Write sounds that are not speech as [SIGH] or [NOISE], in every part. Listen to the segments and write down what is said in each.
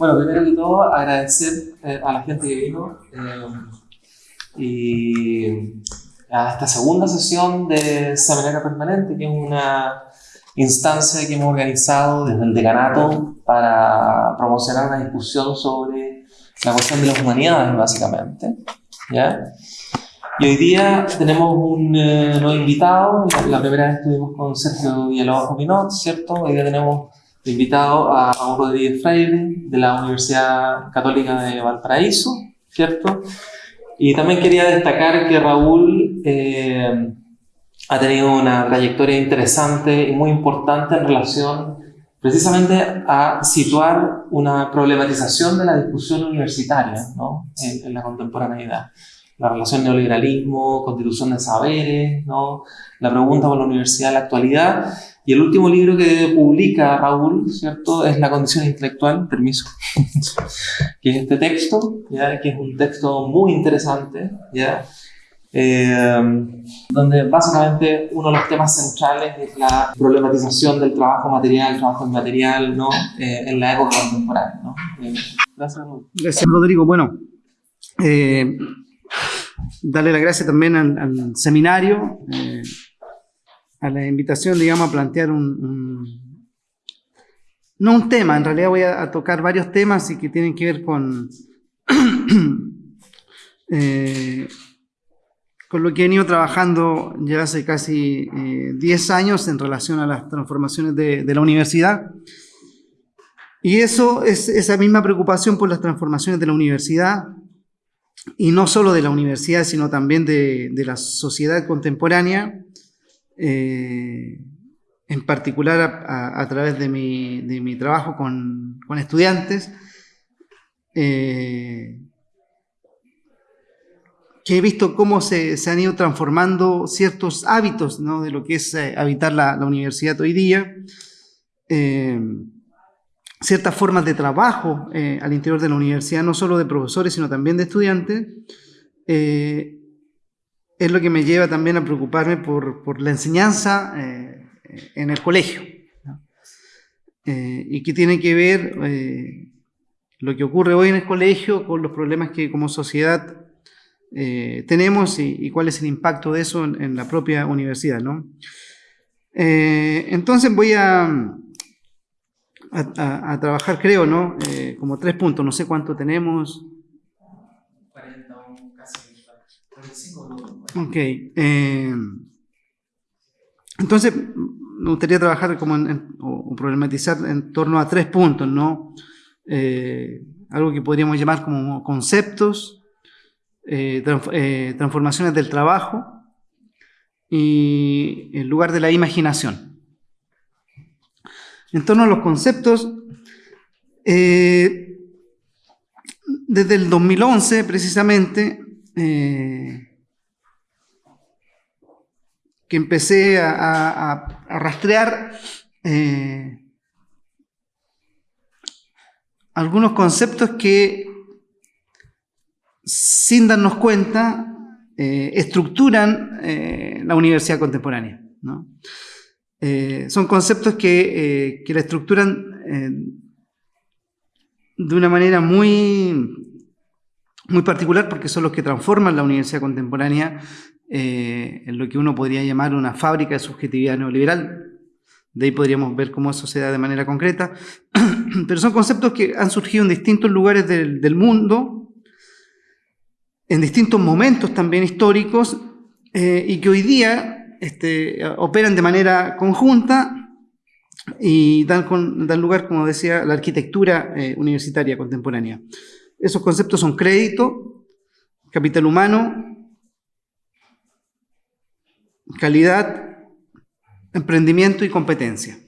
Bueno, primero que todo, agradecer eh, a la gente que vino y a esta segunda sesión de Seminario Permanente, que es una instancia que hemos organizado desde el decanato para promocionar una discusión sobre la cuestión de las humanidades, básicamente. ¿ya? Y hoy día tenemos un eh, nuevo invitado, la, primera vez estuvimos con Sergio Villalobos Minot, ¿cierto? Hoy día tenemos invitado a Raúl Rodríguez Freire de la Universidad Católica de Valparaíso, ¿cierto? Y también quería destacar que Raúl eh, ha tenido una trayectoria interesante y muy importante en relación precisamente a situar una problematización de la discusión universitaria ¿no? en, en la contemporaneidad la relación neoliberalismo, constitución de saberes, ¿no? la pregunta por la universidad en la actualidad. Y el último libro que publica Raúl, ¿cierto? Es La condición intelectual, permiso, [LAUGHS] que es este texto, ¿ya? que es un texto muy interesante, ¿ya? Eh, donde básicamente uno de los temas centrales es la problematización del trabajo material, trabajo inmaterial, ¿no? Eh, en la época contemporánea. ¿no? Eh, gracias, Gracias, Rodrigo. Bueno, darle las gracias también al, seminario, eh, a la invitación, digamos, a plantear un, no un tema, en realidad voy a, tocar varios temas y que tienen que ver con, [CLEARS THROAT] eh, con lo que he venido trabajando ya hace casi 10 eh, años en relación a las transformaciones de, de la universidad. Y eso es esa misma preocupación por las transformaciones de la universidad, y no solo de la universidad, sino también de, la sociedad contemporánea, eh, en particular a, través de mi, trabajo con, estudiantes, eh, que he visto cómo se, han ido transformando ciertos hábitos de lo que es eh, habitar la, universidad hoy día ciertas formas de trabajo eh, al interior de la universidad, no solo de profesores, sino también de estudiantes, eh, es lo que me lleva también a preocuparme por, la enseñanza eh, en el colegio. y que tiene que ver lo que ocurre hoy en el colegio con los problemas que como sociedad tenemos y, cuál es el impacto de eso en, la propia universidad. entonces voy a a, trabajar, creo, ¿no? Eh, como tres puntos, no sé cuánto tenemos. 40 o casi 45. Ok. Eh, entonces, me gustaría trabajar como o, problematizar en torno a tres puntos, ¿no? Eh, algo que podríamos llamar como conceptos, transformaciones del trabajo y el lugar de la imaginación. En torno a los conceptos, eh, desde el 2011 precisamente, eh, que empecé a, rastrear eh, algunos conceptos que, sin darnos cuenta, estructuran la universidad contemporánea. ¿no? Eh, son conceptos que, eh, la estructuran eh, de una manera muy, muy particular porque son los que transforman la universidad contemporánea en lo que uno podría llamar una fábrica de subjetividad neoliberal. De ahí podríamos ver cómo eso se da de manera concreta. [CLEARS THROAT] Pero son conceptos que han surgido en distintos lugares del, del mundo, en distintos momentos también históricos, y que hoy día este, operan de manera conjunta y dan, lugar, como decía, a la arquitectura eh, universitaria contemporánea. Esos conceptos son crédito, capital humano, calidad, emprendimiento y competencia.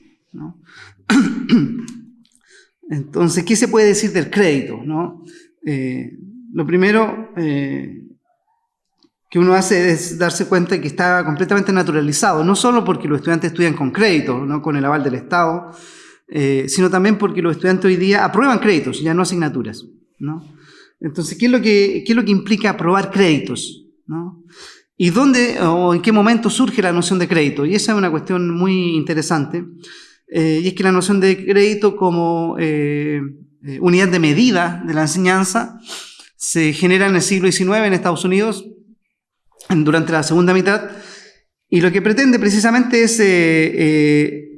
[CLEARS THROAT] Entonces, ¿qué se puede decir del crédito? Eh, lo primero, eh, que uno hace es darse cuenta que está completamente naturalizado, no solo porque los estudiantes estudian con crédito, no con el aval del Estado, eh, sino también porque los estudiantes hoy día aprueban créditos, ya no asignaturas. ¿no? Entonces, ¿qué es, lo que, ¿qué es lo que implica aprobar créditos? ¿no? ¿Y dónde o en qué momento surge la noción de crédito? Y esa es una cuestión muy interesante, eh, y es que la noción de crédito como eh, unidad de medida de la enseñanza se genera en el siglo XIX en Estados Unidos durante la segunda mitad y lo que pretende precisamente es, eh,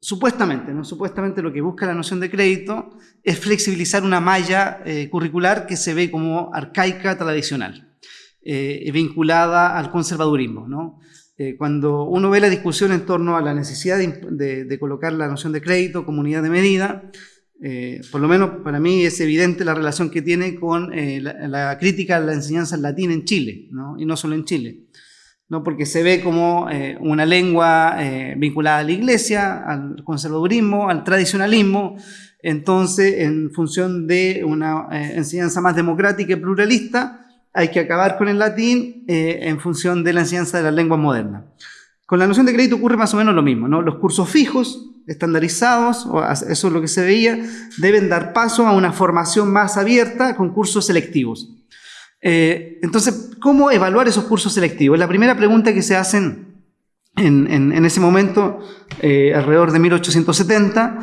supuestamente, ¿no? supuestamente lo que busca la noción de crédito es flexibilizar una malla curricular que se ve como arcaica tradicional, vinculada al conservadurismo. ¿no? Eh, cuando uno ve la discusión en torno a la necesidad de, colocar la noción de crédito como unidad de medida, eh, por lo menos para mí es evidente la relación que tiene con eh, la, crítica a la enseñanza en latín en Chile, y no solo en Chile, ¿no? porque se ve como una lengua vinculada a la iglesia, al conservadurismo, al tradicionalismo, entonces en función de una enseñanza más democrática y pluralista, hay que acabar con el latín eh, en función de la enseñanza de las lenguas modernas. Con la noción de crédito ocurre más o menos lo mismo, ¿no? Los cursos fijos, estandarizados, eso es lo que se veía, deben dar paso a una formación más abierta con cursos selectivos. Eh, entonces, ¿cómo evaluar esos cursos selectivos? La primera pregunta que se hacen en, ese momento, eh, alrededor de 1870,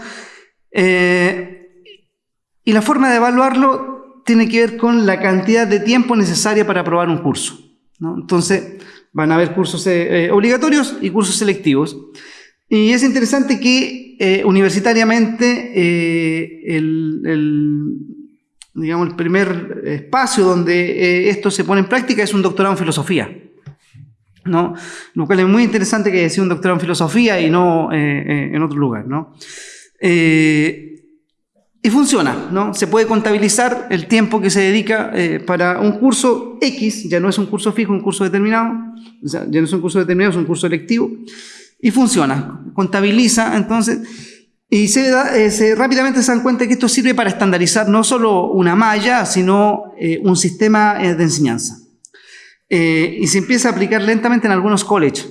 y la forma de evaluarlo tiene que ver con la cantidad de tiempo necesaria para aprobar un curso. Entonces, van a haber cursos eh, eh, obligatorios y cursos selectivos. Y es interesante que eh, universitariamente el, digamos, el primer espacio donde esto se pone en práctica es un doctorado en filosofía. ¿no? Lo cual es muy interesante que sea un doctorado en filosofía y no en otro lugar. ¿no? Y funciona, ¿no? Se puede contabilizar el tiempo que se dedica eh, para un curso X, ya no es un curso fijo, un curso determinado, o sea, ya no es un curso determinado, es un curso electivo, y funciona, contabiliza, entonces, y se, eh, se rápidamente se dan cuenta que esto sirve para estandarizar no solo una malla, sino eh, un sistema de enseñanza. y se empieza a aplicar lentamente en algunos colleges.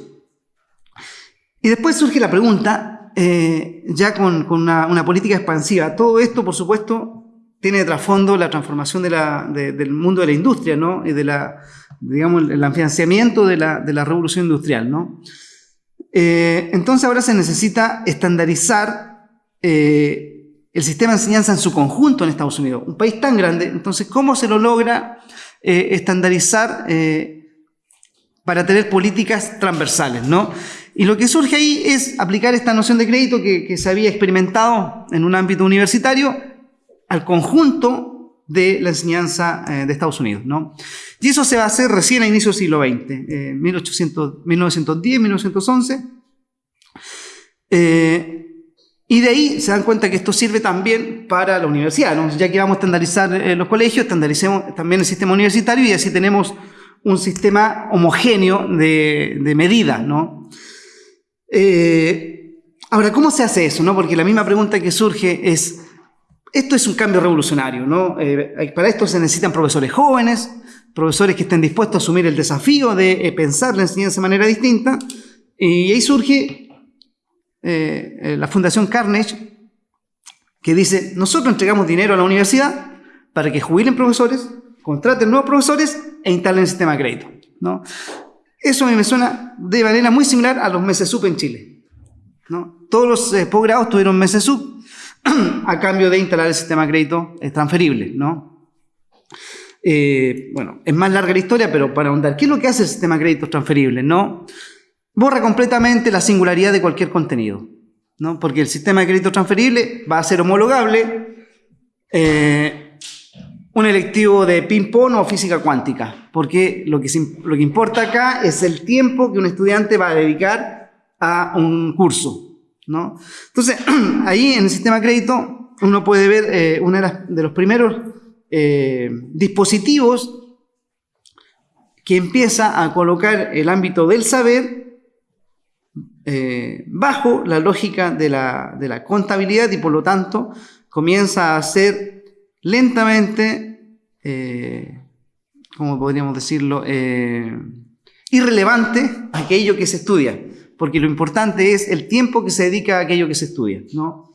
Y después surge la pregunta, eh, ya con, una, política expansiva. Todo esto, por supuesto, tiene de trasfondo la transformación del mundo de la industria, ¿no? Y de la, digamos, el financiamiento de la, revolución industrial, ¿no? Eh, entonces ahora se necesita estandarizar eh, el sistema de enseñanza en su conjunto en Estados Unidos. Un país tan grande, entonces, ¿cómo se lo logra estandarizar para tener políticas transversales, ¿no? Y lo que surge ahí es aplicar esta noción de crédito que, se había experimentado en un ámbito universitario al conjunto de la enseñanza eh, de Estados Unidos. ¿no? Y eso se va a hacer recién a inicios del siglo XX, eh, 1910, 1911. Eh, y de ahí se dan cuenta que esto sirve también para la universidad. ¿no? Ya que vamos a estandarizar eh, los colegios, estandaricemos también el sistema universitario y así tenemos un sistema homogéneo de, de medida. ¿no? Eh, ahora, ¿cómo se hace eso? No? Porque la misma pregunta que surge es, esto es un cambio revolucionario, ¿no? Eh, para esto se necesitan profesores jóvenes, profesores que estén dispuestos a asumir el desafío de eh, pensar la enseñanza de manera distinta, y ahí surge la Fundación Carnegie, que dice, nosotros entregamos dinero a la universidad para que jubilen profesores, contraten nuevos profesores e instalen el sistema de crédito. ¿no? Eso a mí me suena de manera muy similar a los meses sub en Chile. ¿no? Todos los eh, posgrados tuvieron meses sub [CLEARS THROAT] a cambio de instalar el sistema de crédito transferible. ¿no? Eh, bueno, es más larga la historia, pero para ahondar, ¿qué es lo que hace el sistema de crédito transferible? ¿no? Borra completamente la singularidad de cualquier contenido. ¿no? Porque el sistema de crédito transferible va a ser homologable. Eh, un electivo de ping-pong o física cuántica, porque lo que, lo que importa acá es el tiempo que un estudiante va a dedicar a un curso. ¿No? Entonces, [CLEARS THROAT] ahí en el sistema de crédito uno puede ver eh, uno de, los primeros eh, dispositivos que empieza a colocar el ámbito del saber eh, bajo la lógica de la, contabilidad y por lo tanto comienza a ser lentamente, eh, ¿cómo podríamos decirlo? Irrelevante aquello que se estudia, porque lo importante es el tiempo que se dedica a aquello que se estudia. ¿no?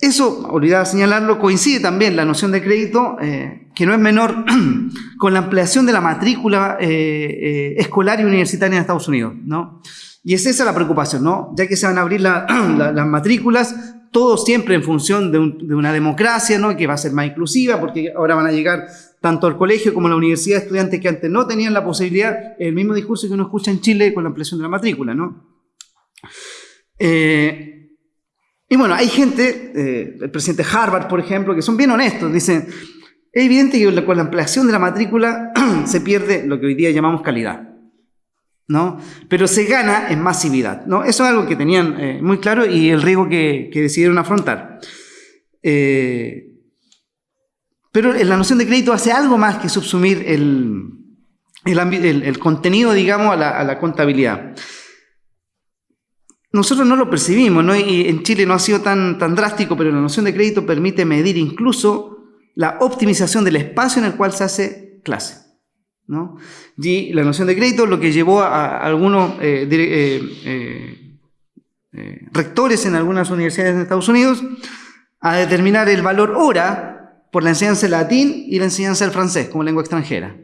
Eso, olvidaba señalarlo, coincide también la noción de crédito eh, que no es menor, [CLEARS THROAT] con la ampliación de la matrícula escolar y universitaria en Estados Unidos, ¿no? Y es esa la preocupación, ¿no? Ya que se van a abrir [CLEARS THROAT] las matrículas, todo siempre en función de, una democracia, ¿no? Que va a ser más inclusiva, porque ahora van a llegar tanto al colegio como la universidad estudiantes que antes no tenían la posibilidad, el mismo discurso que uno escucha en Chile con la ampliación de la matrícula, ¿no? Eh, y bueno, hay gente, eh, el presidente Harvard, por ejemplo, que son bien honestos, dicen, es evidente que con la ampliación de la matrícula [CLEARS THROAT] se pierde lo que hoy día llamamos calidad. ¿no? Pero se gana en masividad, ¿no? Eso es algo que tenían eh, muy claro y el riesgo que, decidieron afrontar. Pero la noción de crédito hace algo más que subsumir el, el, contenido, digamos, a la, contabilidad. Nosotros no lo percibimos, ¿no? Y en Chile no ha sido tan, tan drástico, pero la noción de crédito permite medir incluso la optimización del espacio en el cual se hace clase. Y la noción de crédito lo que llevó a, algunos eh, eh, eh, rectores en algunas universidades de Estados Unidos a determinar el valor hora por la enseñanza del latín y la enseñanza del francés como lengua extranjera.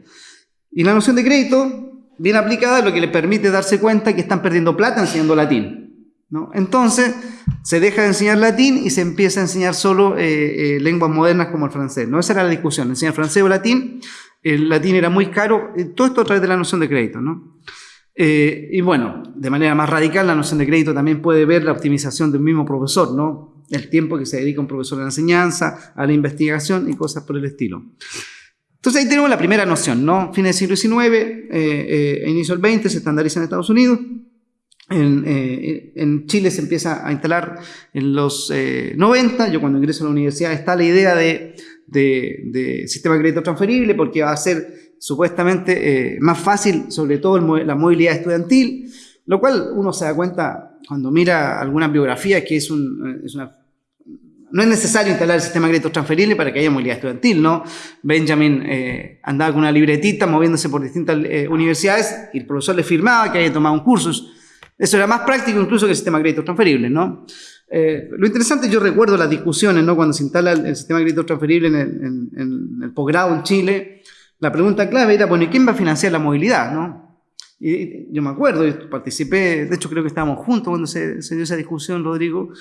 Y la noción de crédito, bien aplicada, lo que le permite darse cuenta que están perdiendo plata enseñando latín. Entonces, se deja de enseñar latín y se empieza a enseñar solo lenguas modernas como el francés. ¿no? Esa era la discusión, enseñar francés o latín el latín era muy caro, eh, todo esto a través de la noción de crédito, ¿no? Eh, y bueno, de manera más radical, la noción de crédito también puede ver la optimización de un mismo profesor, ¿no? El tiempo que se dedica un profesor a la enseñanza, a la investigación y cosas por el estilo. Entonces ahí tenemos la primera noción, ¿no? Fines del siglo XIX, eh, inicio del XX, se estandariza en Estados Unidos. En, en, Chile se empieza a instalar en los 90, yo cuando ingreso a la universidad está la idea de de, sistema de crédito transferible porque va a ser supuestamente eh, más fácil, sobre todo la movilidad estudiantil, lo cual uno se da cuenta cuando mira algunas biografías que es, es una no es necesario instalar el sistema de crédito transferible para que haya movilidad estudiantil, ¿no? Benjamin eh, andaba con una libretita moviéndose por distintas eh, universidades y el profesor le firmaba que haya tomado un curso. Eso era más práctico incluso que el sistema de crédito transferible, ¿no? Eh, lo interesante, yo recuerdo las discusiones, ¿no? Cuando se instala el, sistema de crédito transferible en el, posgrado en Chile, la pregunta clave era, bueno, ¿y quién va a financiar la movilidad, no? Y yo me acuerdo, participé, de hecho creo que estábamos juntos cuando se, dio esa discusión, Rodrigo,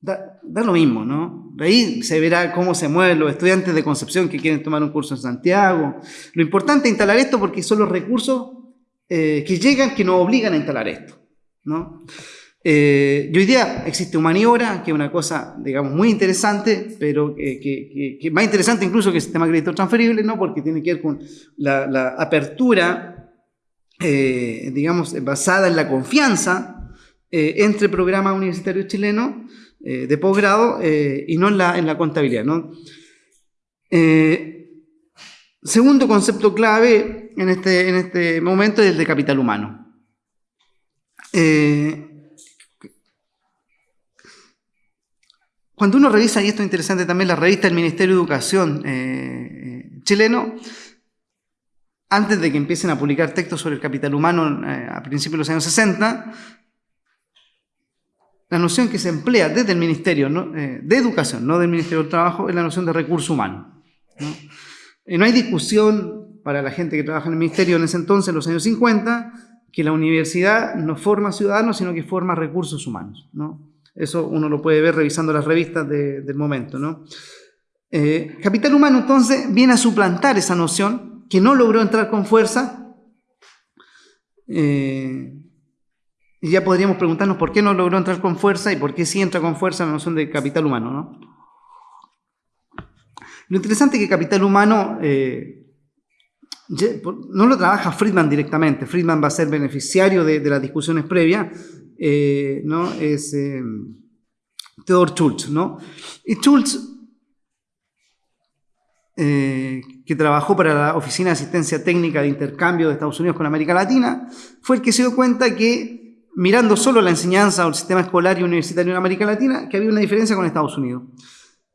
Da, lo mismo, ¿no? Ahí se verá cómo se mueven los estudiantes de Concepción que quieren tomar un curso en Santiago. Lo importante es instalar esto porque son los recursos eh, que llegan que nos obligan a instalar esto, ¿no? Eh, y hoy día existe Humaniora, que es una cosa, digamos, muy interesante, pero que, más interesante incluso que el sistema de crédito transferible, ¿no? Porque tiene que ver con la, apertura, eh, digamos, basada en la confianza eh, entre programas universitarios chilenos de posgrado y no en la, en la contabilidad, ¿no? segundo concepto clave en este, en este momento es el de capital humano. Eh, Cuando uno revisa, y esto es interesante también, la revista del Ministerio de Educación eh, eh, chileno, antes de que empiecen a publicar textos sobre el capital humano eh, a principios de los años 60, la noción que se emplea desde el Ministerio de Educación, no del Ministerio del Trabajo, es la noción de recurso humano. ¿no? no hay discusión para la gente que trabaja en el Ministerio en ese entonces, en los años 50, que la universidad no forma ciudadanos, sino que forma recursos humanos. ¿no? Eso uno lo puede ver revisando las revistas del momento. Eh, capital humano entonces viene a suplantar esa noción que no logró entrar con fuerza. Eh, y ya podríamos preguntarnos por qué no logró entrar con fuerza y por qué sí entra con fuerza la noción de capital humano. ¿no? Lo interesante es que capital humano eh, no lo trabaja Friedman directamente. Friedman va a ser beneficiario de, de las discusiones previas, eh, ¿no? es eh, Theodor Schultz. ¿no? Y Schultz, eh, que trabajó para la Oficina de Asistencia Técnica de Intercambio de Estados Unidos con América Latina, fue el que se dio cuenta que, mirando solo la enseñanza o el sistema escolar y universitario en América Latina, que había una diferencia con Estados Unidos.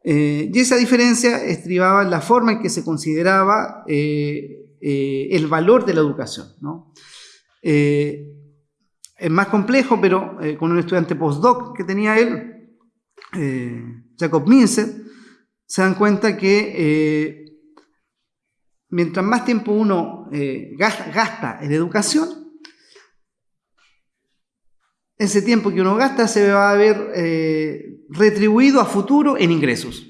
y esa diferencia estribaba en la forma en que se consideraba el valor de la educación. Es más complejo, pero eh, con un estudiante postdoc que tenía él, eh, Jacob Minzer, se dan cuenta que eh, mientras más tiempo uno eh, gasta, en educación, ese tiempo que uno gasta se va a ver eh, retribuido a futuro en ingresos.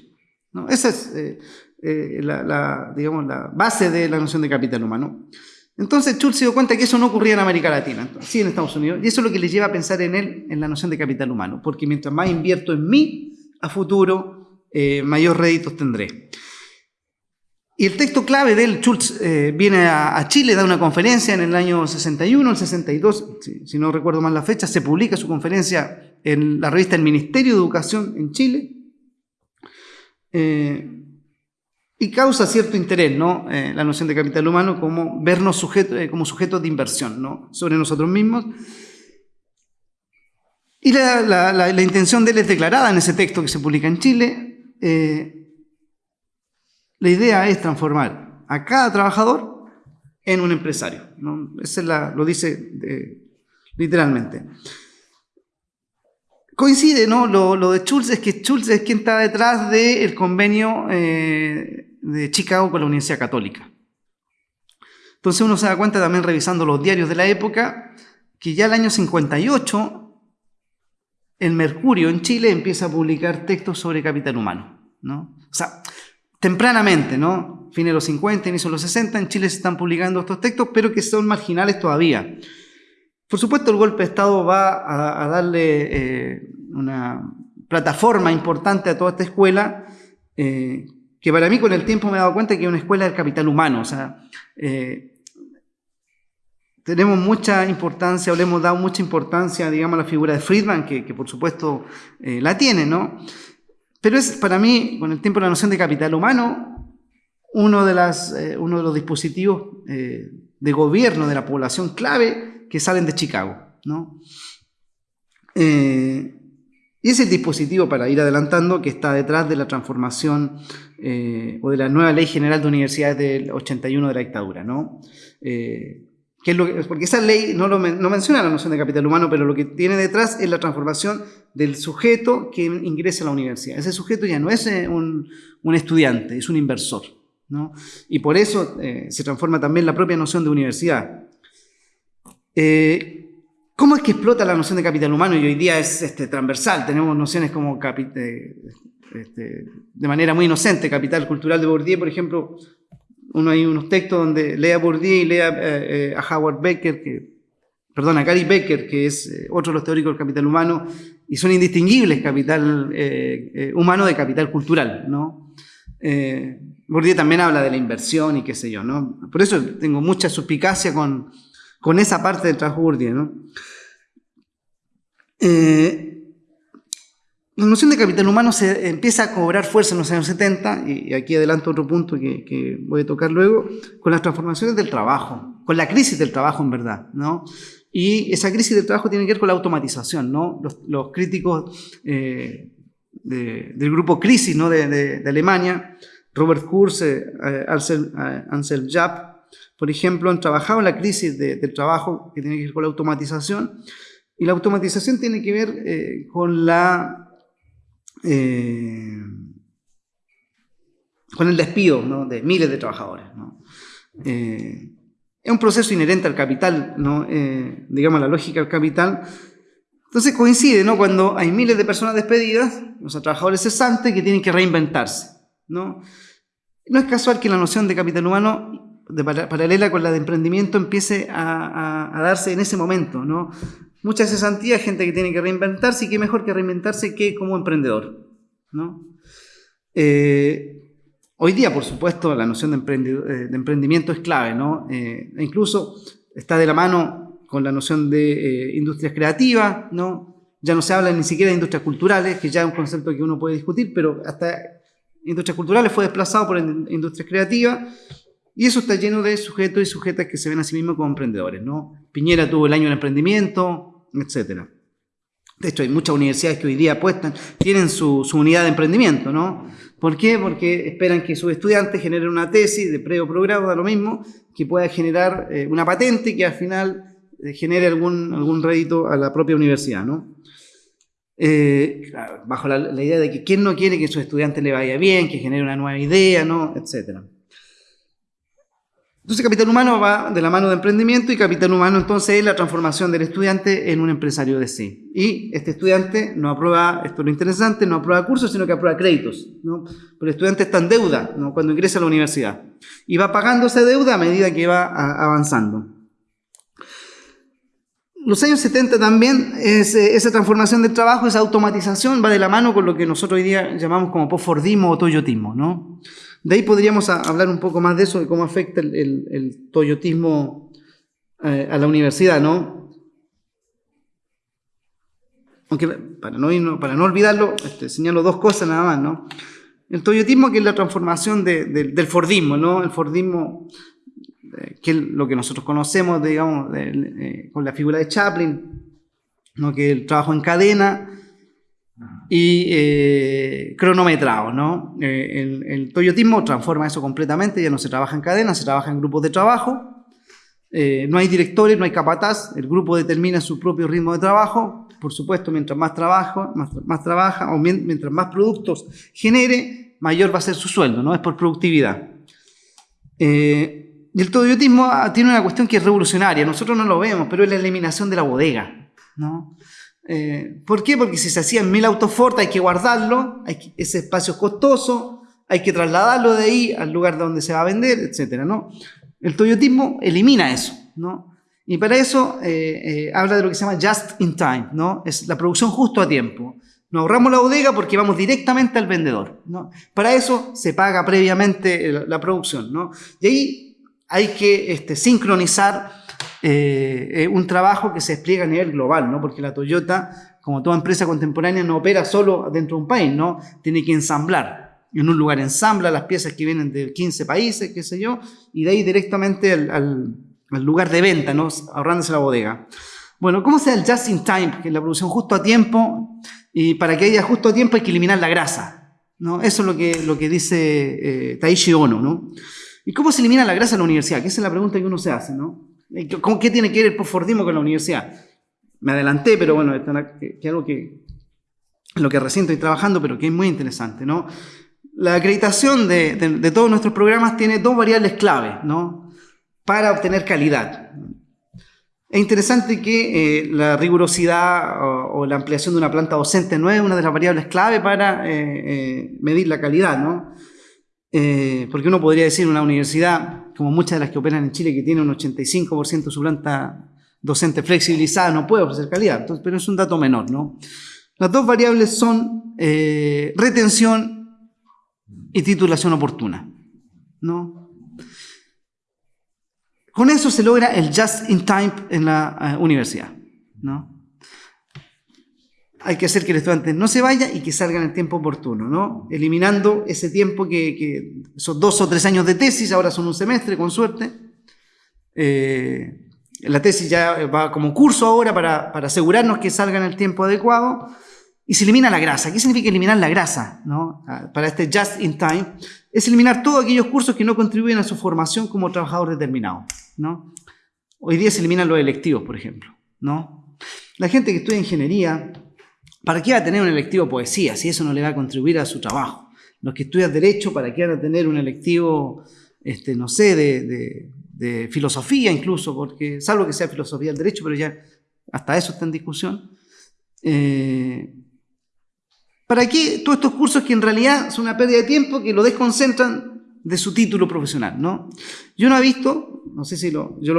Esa es eh, la, digamos, la base de la noción de capital humano. Entonces Schultz se dio cuenta que eso no ocurría en América Latina, sí en Estados Unidos, y eso es lo que le lleva a pensar en él, en la noción de capital humano, porque mientras más invierto en mí, a futuro, mayor réditos tendré. Y el texto clave de él, Schultz eh, viene a, Chile, da una conferencia en el año 61, el 62, si, no recuerdo mal la fecha, se publica su conferencia en la revista El Ministerio de Educación en Chile. Eh, y causa cierto interés, ¿no? Eh, la noción de capital humano como vernos como sujetos de inversión, ¿no? Sobre nosotros mismos. Y la, intención de él es declarada en ese texto que se publica en Chile. La idea es transformar a cada trabajador en un empresario. ¿no? Lo dice literalmente. Coincide, ¿no? Lo, de Schultz es que Schultz es quien está detrás del convenio eh, de Chicago con la Universidad Católica. Entonces uno se da cuenta también revisando los diarios de la época que ya el año 58 el Mercurio en Chile empieza a publicar textos sobre capital humano. ¿no? O sea, tempranamente, ¿no? Fines de los 50, inicio de los 60, en Chile se están publicando estos textos, pero que son marginales todavía. Por supuesto, el golpe de Estado va a, darle eh, una plataforma importante a toda esta escuela, eh, que para mí con el tiempo me he dado cuenta que es una escuela del capital humano, o sea, eh, tenemos mucha importancia, o le hemos dado mucha importancia, digamos, a la figura de Friedman, que, que por supuesto la tiene, ¿no? Pero es para mí, con el tiempo, la noción de capital humano, uno de, eh, los dispositivos eh, de gobierno de la población clave que salen de Chicago. ¿no? Eh, y es el dispositivo, para ir adelantando, que está detrás de la transformación o de la nueva ley general de universidades del 81 de la dictadura. ¿no? Porque esa ley no, no menciona la noción de capital humano, pero lo que tiene detrás es la transformación del sujeto que ingresa a la universidad. Ese sujeto ya no es eh, un, estudiante, es un inversor. Y por eso eh, se transforma también la propia noción de universidad. Eh, ¿Cómo es que explota la noción de capital humano? Y hoy día es este, transversal. Tenemos nociones como este, de manera muy inocente. Capital cultural de Bourdieu, por ejemplo, uno hay unos textos donde lea Bourdieu y lea eh, eh, a Howard Becker, que, perdón, a Gary Becker, que es eh, otro de los teóricos del capital humano, y son indistinguibles capital humano de capital cultural, ¿no? Bourdieu también habla de la inversión y qué sé yo, ¿no? Por eso tengo mucha suspicacia con, con esa parte del trabajo Bourdieu, ¿no? La noción de capital humano se empieza a cobrar fuerza en los años 70, y aquí adelanto otro punto que, voy a tocar luego, con las transformaciones del trabajo, con la crisis del trabajo en verdad, ¿no? Y esa crisis del trabajo tiene que ver con la automatización, ¿no? Los, críticos eh, del grupo Crisis, ¿no? De, Alemania, Robert Kurz, eh, Ansel, Ansel Japp, por ejemplo, han trabajado en la crisis del trabajo que tiene que ver con la automatización, y la automatización tiene que ver eh, con la eh, con el despido de miles de trabajadores. Eh, es un proceso inherente al capital, ¿no? Eh, digamos la lógica del capital. Entonces coincide ¿no? cuando hay miles de personas despedidas, los trabajadores cesantes que tienen que reinventarse. ¿no? no es casual que la noción de capital humano, de paralela con la de emprendimiento, empiece a, a darse en ese momento. ¿no? mucha cesantía, gente que tiene que reinventarse y qué mejor que reinventarse que como emprendedor. ¿no? Eh, hoy día, por supuesto, la noción de, eh, emprendimiento es clave, ¿no? Eh, e incluso está de la mano con la noción de industrias creativas, ¿no? Ya no se habla ni siquiera de industrias culturales, que ya es un concepto que uno puede discutir, pero hasta industrias culturales fue desplazado por industrias creativas y eso está lleno de sujetos y sujetas que se ven a sí mismos como emprendedores, ¿no? Piñera tuvo el año del emprendimiento, etcétera. De hecho, hay muchas universidades que hoy día apuestan, tienen su, unidad de emprendimiento, ¿no? ¿Por qué? Porque esperan que sus estudiantes generen una tesis de pre o progrado, da lo mismo, que pueda generar eh, una patente que al final eh, genere algún, algún rédito a la propia universidad, ¿no? Eh, bajo la, idea de que quién no quiere que a su estudiante le vaya bien, que genere una nueva idea, ¿no? Etcétera. Entonces, capital humano va de la mano de emprendimiento y capital humano entonces es la transformación del estudiante en un empresario de sí. Y este estudiante no aprueba, esto es lo interesante, no aprueba cursos, sino que aprueba créditos. ¿no? Pero el estudiante está en deuda ¿no? cuando ingresa a la universidad. Y va pagando esa deuda a medida que va avanzando. Los años 70 también, es, esa transformación del trabajo, esa automatización va de la mano con lo que nosotros hoy día llamamos como postfordismo o toyotismo. ¿no? De ahí podríamos hablar un poco más de eso, de cómo afecta el, toyotismo eh, a la universidad, ¿no? Aunque para no, para no olvidarlo, este, señalo dos cosas nada más, ¿no? El toyotismo que es la transformación del Fordismo, ¿no? El Fordismo, eh, que es lo que nosotros conocemos, digamos, eh, con la figura de Chaplin, ¿no? Que el trabajo en cadena, y eh, cronometrado, ¿no? Eh, el, toyotismo transforma eso completamente, ya no se trabaja en cadena, se trabaja en grupos de trabajo, eh, no hay directores, no hay capataz, el grupo determina su propio ritmo de trabajo, por supuesto, mientras más trabajo, más, trabaja o mientras más productos genere, mayor va a ser su sueldo, ¿no? Es por productividad. y el toyotismo ah, tiene una cuestión que es revolucionaria, nosotros no lo vemos, pero es la eliminación de la bodega, ¿no? Eh, ¿Por qué? Porque si se hacían mil autos Ford hay que guardarlo, hay ese espacio es costoso, hay que trasladarlo de ahí al lugar donde se va a vender, etc. ¿no? El toyotismo elimina eso. ¿no? Y para eso eh, eh, habla de lo que se llama just in time, ¿no? es la producción justo a tiempo. Nos ahorramos la bodega porque vamos directamente al vendedor. ¿no? Para eso se paga previamente la, producción. ¿no? Y ahí hay que este, sincronizar eh, un trabajo que se despliega a nivel global, ¿no? porque la Toyota, como toda empresa contemporánea, no opera solo dentro de un país, ¿no? tiene que ensamblar. En un lugar ensambla las piezas que vienen de 15 países, qué sé yo, y de ahí directamente al, lugar de venta, ¿no? ahorrándose la bodega. Bueno, ¿cómo se da el just in time? Que la producción justo a tiempo, y para que haya justo a tiempo hay que eliminar la grasa. ¿no? Eso es lo que, lo que dice eh, Taishi Ono. ¿no? ¿Y cómo se elimina la grasa en la universidad? Que esa es la pregunta que uno se hace. ¿no? ¿Qué tiene que ver el postfordismo con la universidad? Me adelanté, pero bueno, que algo que lo que recién estoy trabajando, pero que es muy interesante, ¿no? La acreditación de, todos nuestros programas tiene dos variables clave, ¿no? Para obtener calidad. Es interesante que eh, la rigurosidad o, la ampliación de una planta docente no es una de las variables clave para eh, eh, medir la calidad, ¿no? Porque uno podría decir una universidad como muchas de las que operan en Chile, que tienen un 85% de su planta docente flexibilizada, no puede ofrecer calidad, pero es un dato menor. ¿no? Las dos variables son eh, retención y titulación oportuna. ¿no? Con eso se logra el just in time en la eh, universidad. ¿no? Hay que hacer que el estudiante no se vaya y que salga en el tiempo oportuno, ¿no? Eliminando ese tiempo que, son dos o tres años de tesis, ahora son un semestre, con suerte. Eh, la tesis ya va como curso ahora para, asegurarnos que salga en el tiempo adecuado. Y se elimina la grasa. ¿Qué significa eliminar la grasa? ¿no? Ah, para este just in time, es eliminar todos aquellos cursos que no contribuyen a su formación como trabajador determinado. ¿no? Hoy día se eliminan los electivos, por ejemplo. ¿no? La gente que estudia ingeniería, ¿Para qué va a tener un electivo poesía si eso no le va a contribuir a su trabajo? Los que estudian Derecho, ¿para qué van a tener un electivo, este, no sé, de, filosofía incluso? Porque, salvo que sea filosofía del Derecho, pero ya hasta eso está en discusión. Eh, ¿Para qué todos estos cursos que en realidad son una pérdida de tiempo, que lo desconcentran de su título profesional, ¿no? Yo no he visto, no sé si lo, yo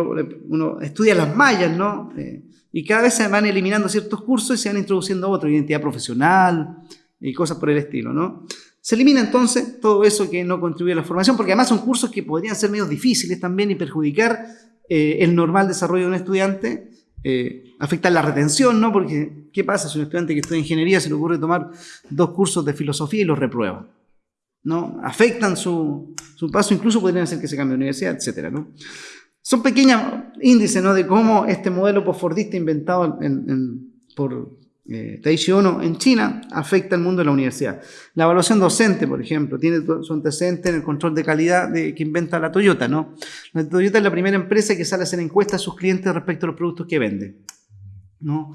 uno estudia las mallas, ¿no? Eh, y cada vez se van eliminando ciertos cursos y se van introduciendo otros, identidad profesional y cosas por el estilo, ¿no? Se elimina entonces todo eso que no contribuye a la formación, porque además son cursos que podrían ser medio difíciles también y perjudicar eh, el normal desarrollo de un estudiante, eh, afectar la retención, ¿no? Porque, ¿qué pasa si un estudiante que estudia ingeniería se le ocurre tomar dos cursos de filosofía y los reprueba? ¿No? Afectan su, su paso, incluso podrían hacer que se cambie de universidad, etcétera, ¿no? Son pequeños índices ¿no? de cómo este modelo postfordista inventado por eh, Taishi Ono en China afecta al mundo de la universidad. La evaluación docente, por ejemplo, tiene su antecedente en el control de calidad de, que inventa la Toyota. ¿no? La Toyota es la primera empresa que sale a hacer encuestas a sus clientes respecto a los productos que vende. ¿no?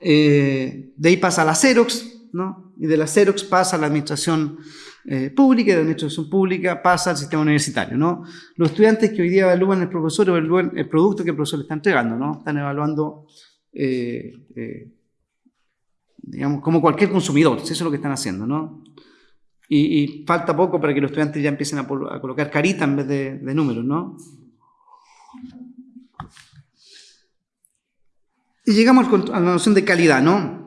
Eh, de ahí pasa a la Xerox, ¿no? y de la Xerox pasa a la administración eh, pública, de administración pública, pasa al sistema universitario, ¿no? Los estudiantes que hoy día evalúan el profesor evalúan el producto que el profesor le está entregando, ¿no? Están evaluando, eh, eh, digamos, como cualquier consumidor, eso es lo que están haciendo, ¿no? Y, falta poco para que los estudiantes ya empiecen a, colocar carita en vez de, de números, ¿no? Y llegamos a la noción de calidad, ¿no?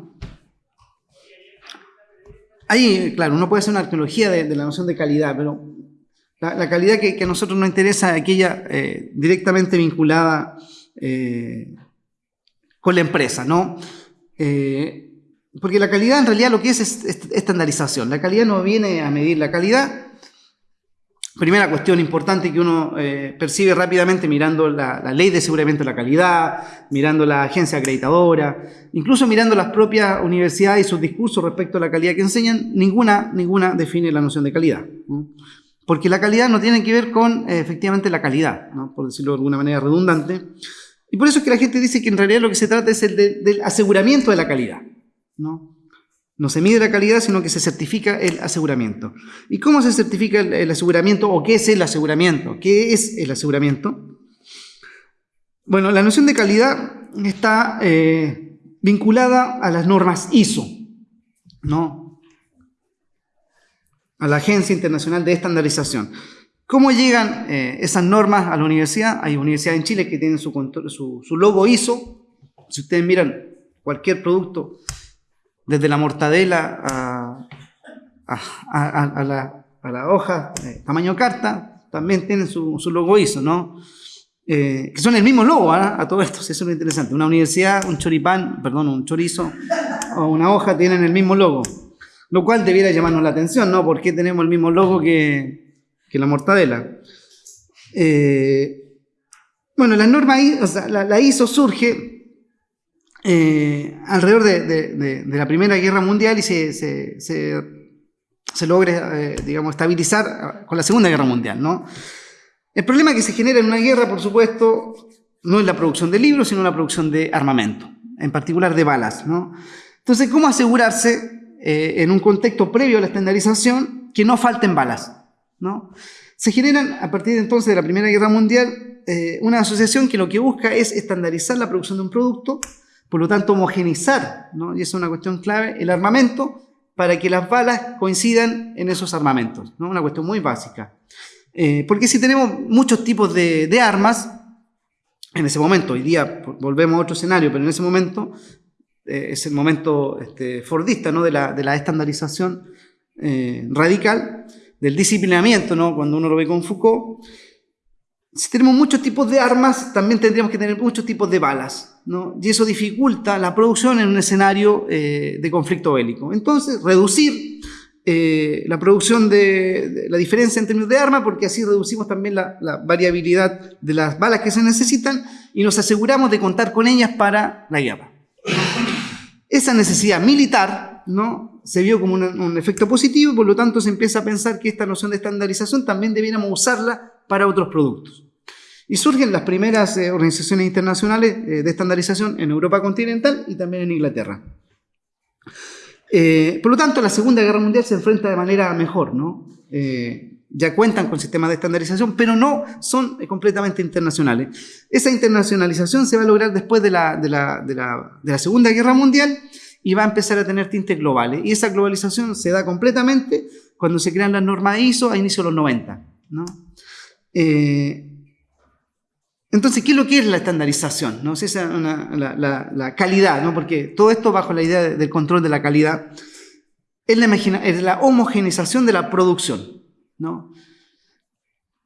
Ahí, claro, uno puede hacer una arqueología de, la noción de calidad, pero la, calidad que, a nosotros nos interesa es aquella eh, directamente vinculada eh, con la empresa, ¿no? Eh, porque la calidad en realidad lo que es es estandarización. La calidad no viene a medir la calidad, Primera cuestión importante que uno eh, percibe rápidamente mirando la, ley de aseguramiento de la calidad, mirando la agencia acreditadora, incluso mirando las propias universidades y sus discursos respecto a la calidad que enseñan, ninguna, ninguna define la noción de calidad. Porque la calidad no tiene que ver con eh, efectivamente la calidad, por decirlo de alguna manera redundante. Y por eso es que la gente dice que en realidad lo que se trata es el del aseguramiento de la calidad. ¿no? No se mide la calidad, sino que se certifica el aseguramiento. ¿Y cómo se certifica el, aseguramiento o qué es el aseguramiento? ¿Qué es el aseguramiento? Bueno, la noción de calidad está eh, vinculada a las normas ISO, ¿no? A la Agencia Internacional de Estandarización. ¿Cómo llegan eh, esas normas a la universidad? Hay universidades en Chile que tienen su, su logo ISO. Si ustedes miran cualquier producto desde la mortadela a, la, hoja tamaño carta, también tienen su, logo ISO, ¿no? Eh, que son el mismo logo ¿ah? a todo esto, eso es lo interesante. Una universidad, un choripán, perdón, un chorizo o una hoja tienen el mismo logo, lo cual debiera llamarnos la atención, ¿no? ¿Por qué tenemos el mismo logo que, la mortadela? Eh, bueno, la norma, o la ISO surge eh, alrededor de, la Primera Guerra Mundial y se, se, logre, eh, digamos, estabilizar con la Segunda Guerra Mundial, ¿no? El problema que se genera en una guerra, por supuesto, no es la producción de libros, sino la producción de armamento, en particular de balas, ¿no? Entonces, ¿cómo asegurarse eh, en un contexto previo a la estandarización que no falten balas, ¿no? Se generan, a partir de entonces de la Primera Guerra Mundial, una asociación que lo que busca es estandarizar la producción de un producto por lo tanto, homogenizar, ¿no? y eso es una cuestión clave, el armamento para que las balas coincidan en esos armamentos. ¿no? Una cuestión muy básica. Eh, porque si tenemos muchos tipos de, armas, en ese momento, hoy día volvemos a otro escenario, pero en ese momento eh, es el momento este, fordista ¿no? de, la, de la estandarización eh, radical, del disciplinamiento, ¿no? cuando uno lo ve con Foucault. Si tenemos muchos tipos de armas, también tendríamos que tener muchos tipos de balas y eso dificulta la producción en un escenario eh, de conflicto bélico. Entonces, reducir eh, la producción de, la diferencia en términos de armas, porque así reducimos también la, variabilidad de las balas que se necesitan y nos aseguramos de contar con ellas para la guerra. Esa necesidad militar ¿no? se vio como un, un efecto positivo y por lo tanto se empieza a pensar que esta noción de estandarización también debiéramos usarla para otros productos. Y surgen las primeras eh, organizaciones internacionales eh, de estandarización en Europa continental y también en Inglaterra. Eh, por lo tanto, la Segunda Guerra Mundial se enfrenta de manera mejor, ¿no? ya cuentan con sistemas de estandarización, pero no son completamente internacionales. Esa internacionalización se va a lograr después de la, de la, de la, de la Segunda Guerra Mundial y va a empezar a tener tintes globales. Y esa globalización se da completamente cuando se crean las normas ISO a inicio de los 90. ¿no? Entonces, ¿qué es lo que es la estandarización? ¿no? Es la, calidad, ¿no? porque todo esto bajo la idea del control de la calidad es la, es la homogenización de la producción. ¿no?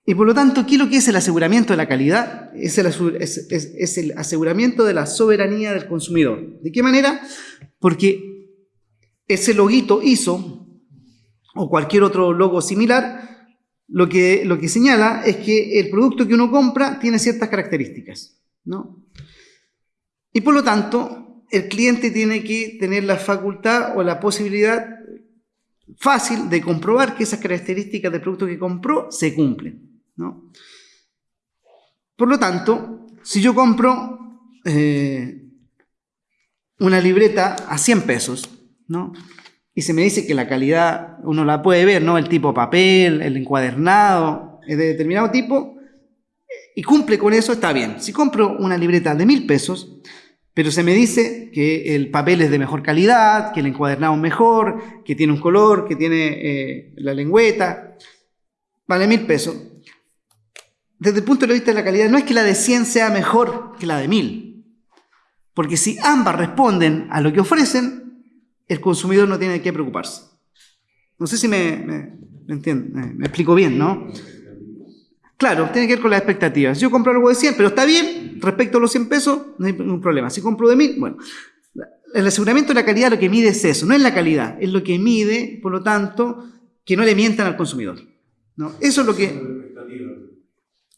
Y por lo tanto, ¿qué es lo que es el aseguramiento de la calidad? Es el, es el aseguramiento de la soberanía del consumidor. ¿De qué manera? Porque ese loguito ISO o cualquier otro logo similar lo que, lo que señala es que el producto que uno compra tiene ciertas características, ¿no? Y por lo tanto, el cliente tiene que tener la facultad o la posibilidad fácil de comprobar que esas características del producto que compró se cumplen, ¿no? Por lo tanto, si yo compro eh, una libreta a 100 pesos, ¿no? Y se me dice que la calidad uno la puede ver, ¿no? El tipo papel, el encuadernado, es de determinado tipo, y cumple con eso, está bien. Si compro una libreta de mil pesos, pero se me dice que el papel es de mejor calidad, que el encuadernado es mejor, que tiene un color, que tiene eh, la lengüeta, vale mil pesos. Desde el punto de vista de la calidad, no es que la de 100 sea mejor que la de mil, porque si ambas responden a lo que ofrecen, el consumidor no tiene que preocuparse. No sé si me, me, me explico bien, ¿no? Claro, tiene que ver con las expectativas. Yo compro algo de 100, pero está bien, respecto a los 100 pesos, no hay ningún problema. Si compro de 1000, bueno. El aseguramiento de la calidad lo que mide es eso, no es la calidad, es lo que mide, por lo tanto, que no le mientan al consumidor. ¿no? Eso es lo que...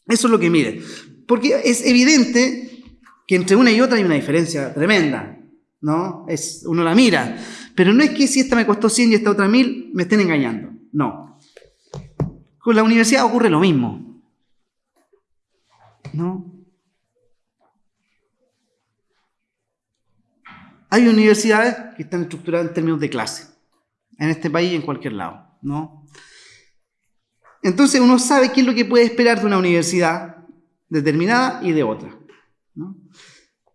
Eso es lo que mide. Porque es evidente que entre una y otra hay una diferencia tremenda. ¿no? Es, uno la mira. Pero no es que si esta me costó 100 y esta otra 1000, me estén engañando. No. Con la universidad ocurre lo mismo. ¿no? Hay universidades que están estructuradas en términos de clase, en este país y en cualquier lado, ¿no? Entonces uno sabe qué es lo que puede esperar de una universidad determinada y de otra. No,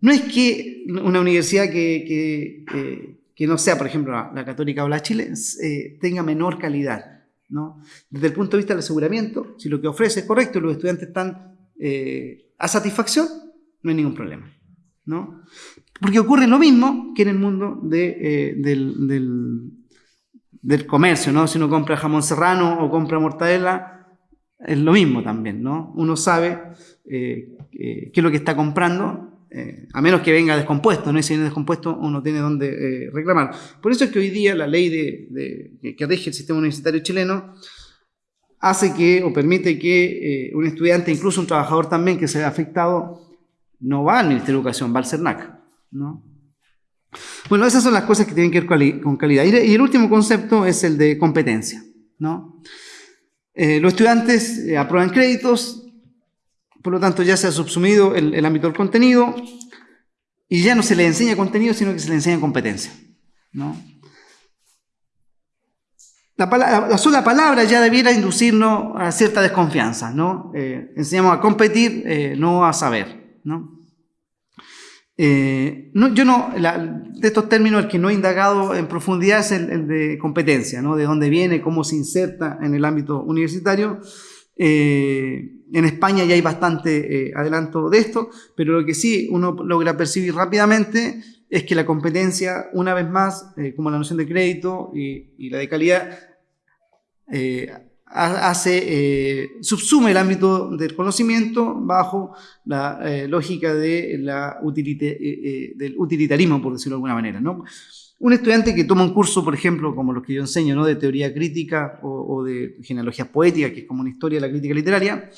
no es que una universidad que, que, no sea, por ejemplo, la, Católica o la Chile, eh, tenga menor calidad. ¿no? Desde el punto de vista del aseguramiento, si lo que ofrece es correcto y los estudiantes están eh, a satisfacción, no hay ningún problema. ¿no? Porque ocurre lo mismo que en el mundo eh, del, del, comercio. ¿no? Si uno compra jamón serrano o compra mortadela, es lo mismo también. ¿no? Uno sabe eh, qué es lo que está comprando a menos que venga descompuesto, ¿no? Y si viene descompuesto, uno tiene donde reclamar. Por eso es que hoy día la ley que rige el sistema universitario chileno hace que o permite que eh, un estudiante, incluso un trabajador también que se vea afectado, no va al Ministerio de Educación, va al CERNAC. ¿no? Bueno, esas son las cosas que tienen que ver con calidad. Y el último concepto es el de competencia. ¿no? Eh, los estudiantes eh, aprueban créditos, por lo tanto ya se ha subsumido el, el, ámbito del contenido y ya no se le enseña contenido, sino que se le enseña competencia. ¿no? La, sola palabra ya debiera inducirnos a cierta desconfianza, ¿no? Eh, enseñamos a competir, eh, no a saber, ¿no? Eh, yo no, de estos términos, el que no he indagado en profundidad es el, de competencia, ¿no? De dónde viene, cómo se inserta en el ámbito universitario. En España ya hay bastante adelanto de esto, pero lo que sí uno logra percibir rápidamente es que la competencia, una vez más, eh, como la noción de crédito y, la de calidad, eh, hace, eh, subsume el ámbito del conocimiento bajo la lógica del utilitarismo, por decirlo de alguna manera. Un estudiante que toma un curso, por ejemplo, como los que yo enseño, de teoría crítica o, o de genealogía poética, que es como una historia de la crítica literaria,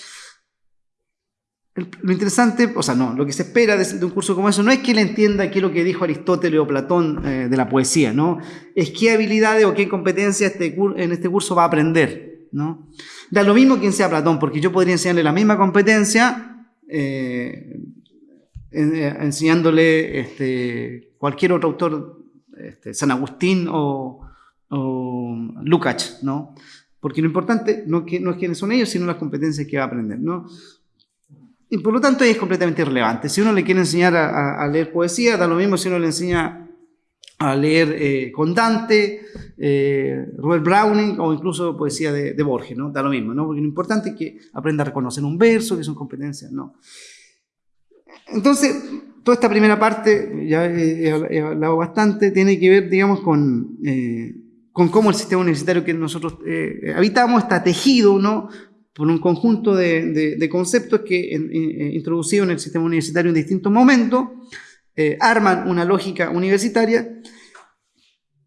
lo interesante, o sea, no, lo que se espera de, un curso como eso no es que él entienda qué es lo que dijo Aristóteles o Platón eh, de la poesía, ¿no? Es qué habilidades o qué competencias este, en este curso va a aprender, ¿no? Da lo mismo quien sea Platón, porque yo podría enseñarle la misma competencia eh, eh, enseñándole este, cualquier otro autor, este, San Agustín o, o Lukács, ¿no? Porque lo importante no, que, no es quiénes son ellos, sino las competencias que va a aprender, ¿no? Y por lo tanto es completamente irrelevante. Si uno le quiere enseñar a, leer poesía, da lo mismo si uno le enseña a leer eh, con Dante, eh, Robert Browning o incluso poesía de, Borges, ¿no? Da lo mismo, ¿no? Porque lo importante es que aprenda a reconocer un verso, que son competencias, ¿no? Entonces, toda esta primera parte, ya he, hablado bastante, tiene que ver, digamos, con, eh, con cómo el sistema universitario que nosotros habitamos está tejido, ¿no? Por un conjunto de, conceptos que eh, introducidos en el sistema universitario en distintos momentos, eh, arman una lógica universitaria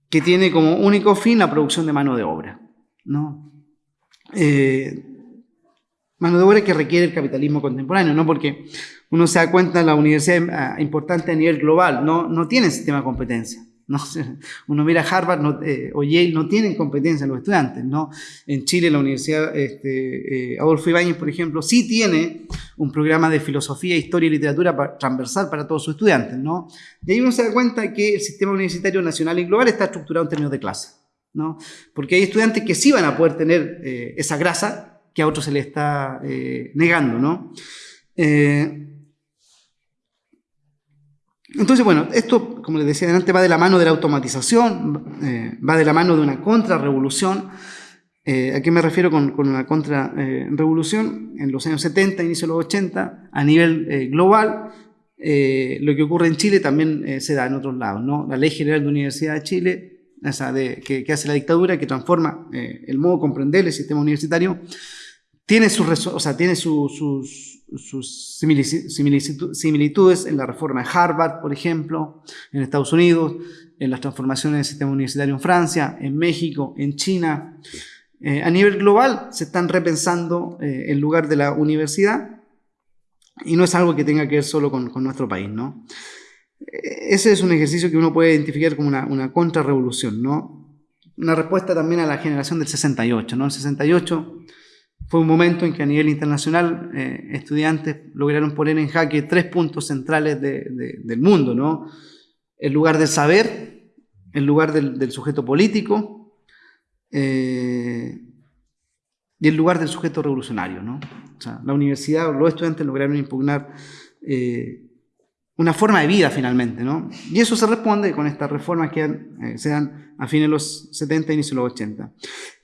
que tiene como único fin la producción de mano de obra. ¿no? Eh, mano de obra que requiere el capitalismo contemporáneo, ¿no? porque uno se da cuenta, la universidad importante a nivel global no, no tiene sistema de competencia. ¿No? [LAUGHS] Uno mira Harvard eh, o Yale, no tienen competencia los estudiantes. ¿no? En Chile, la Universidad este, eh, Adolfo Ibáñez, por ejemplo, sí tiene un programa de filosofía, historia y literatura transversal para todos sus estudiantes. ¿no? Y ahí uno se da cuenta que el sistema universitario nacional y global está estructurado en términos de clase. ¿no? Porque hay estudiantes que sí van a poder tener eh, esa grasa que a otros se les está negando, ¿no? Eh, entonces, bueno, esto, como les decía antes, va de la mano de la automatización, va de la mano de una contrarrevolución. ¿A qué me refiero con, con una contrarrevolución? en los años 70, inicio de los 80, a nivel global, lo que ocurre en Chile también se da en otros lados. ¿no? La Ley General de Universidad de Chile de, que, hace la dictadura, que transforma eh, el modo de comprender el sistema universitario, tiene, sus, o sea, tiene sus similitudes en la reforma de Harvard, por ejemplo, en Estados Unidos, en las transformaciones del sistema universitario en Francia, en México, en China. Eh, a nivel global se están repensando eh, el lugar de la universidad y no es algo que tenga que ver solo con, nuestro país, ¿no? ese es un ejercicio que uno puede identificar como una, una contrarrevolución, ¿no? Una respuesta también a la generación del 68, ¿no? El 68 fue un momento en que a nivel internacional eh, estudiantes lograron poner en jaque tres puntos centrales del mundo, ¿no? El lugar del saber, el lugar del, sujeto político eh, y el lugar del sujeto revolucionario, ¿no? O sea, la universidad, los estudiantes lograron impugnar eh, una forma de vida finalmente, ¿no? Y eso se responde con estas reformas que eh, se dan a fines de los 70 y inicio de los 80.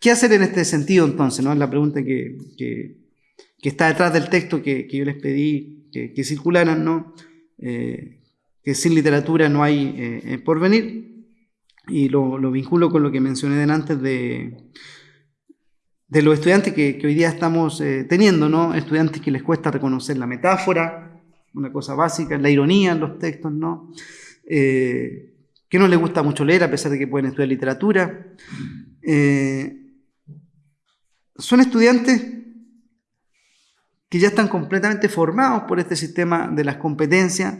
¿Qué hacer en este sentido entonces? ¿no? Es la pregunta que, que, está detrás del texto que, que yo les pedí que, circularan, ¿no? Eh, que sin literatura no hay eh, porvenir. Y lo, lo, vinculo con lo que mencioné antes de, de los estudiantes que, hoy día estamos teniendo, ¿no? Estudiantes que les cuesta reconocer la metáfora, una cosa básica, la ironía en los textos, ¿no? Eh, que no les gusta mucho leer a pesar de que pueden estudiar literatura. Eh, son estudiantes que ya están completamente formados por este sistema de las competencias,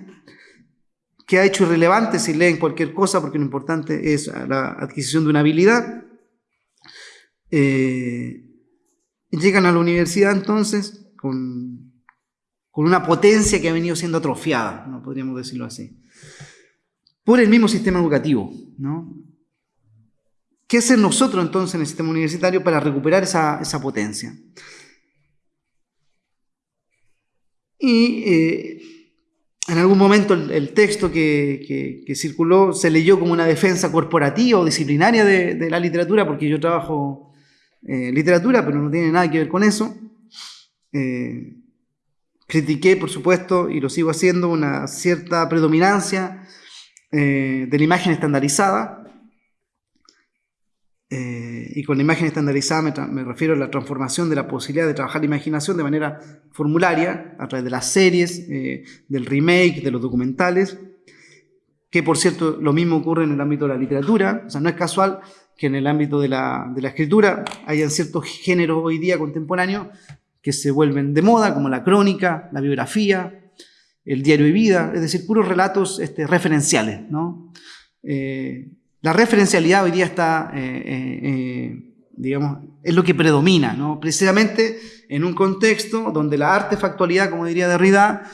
que ha hecho irrelevante si leen cualquier cosa, porque lo importante es la adquisición de una habilidad. Eh, llegan a la universidad entonces con con una potencia que ha venido siendo atrofiada, ¿no? podríamos decirlo así, por el mismo sistema educativo. ¿no? ¿Qué hacer nosotros entonces en el sistema universitario para recuperar esa, potencia? Y eh, en algún momento el, texto que, circuló se leyó como una defensa corporativa o disciplinaria de, la literatura, porque yo trabajo eh, literatura, pero no tiene nada que ver con eso. Eh, Critiqué, por supuesto, y lo sigo haciendo, una cierta predominancia eh, de la imagen estandarizada. Eh, y con la imagen estandarizada me, refiero a la transformación de la posibilidad de trabajar la imaginación de manera formularia, a través de las series, eh, del remake, de los documentales, que por cierto lo mismo ocurre en el ámbito de la literatura, o sea, no es casual que en el ámbito de la, de la escritura hayan ciertos géneros hoy día contemporáneos que se vuelven de moda, como la crónica, la biografía, el diario de vida, es decir, puros relatos este, referenciales. ¿no? Eh, la referencialidad hoy día está, eh, eh, digamos, es lo que predomina, ¿no? precisamente en un contexto donde la artefactualidad, como diría Derrida,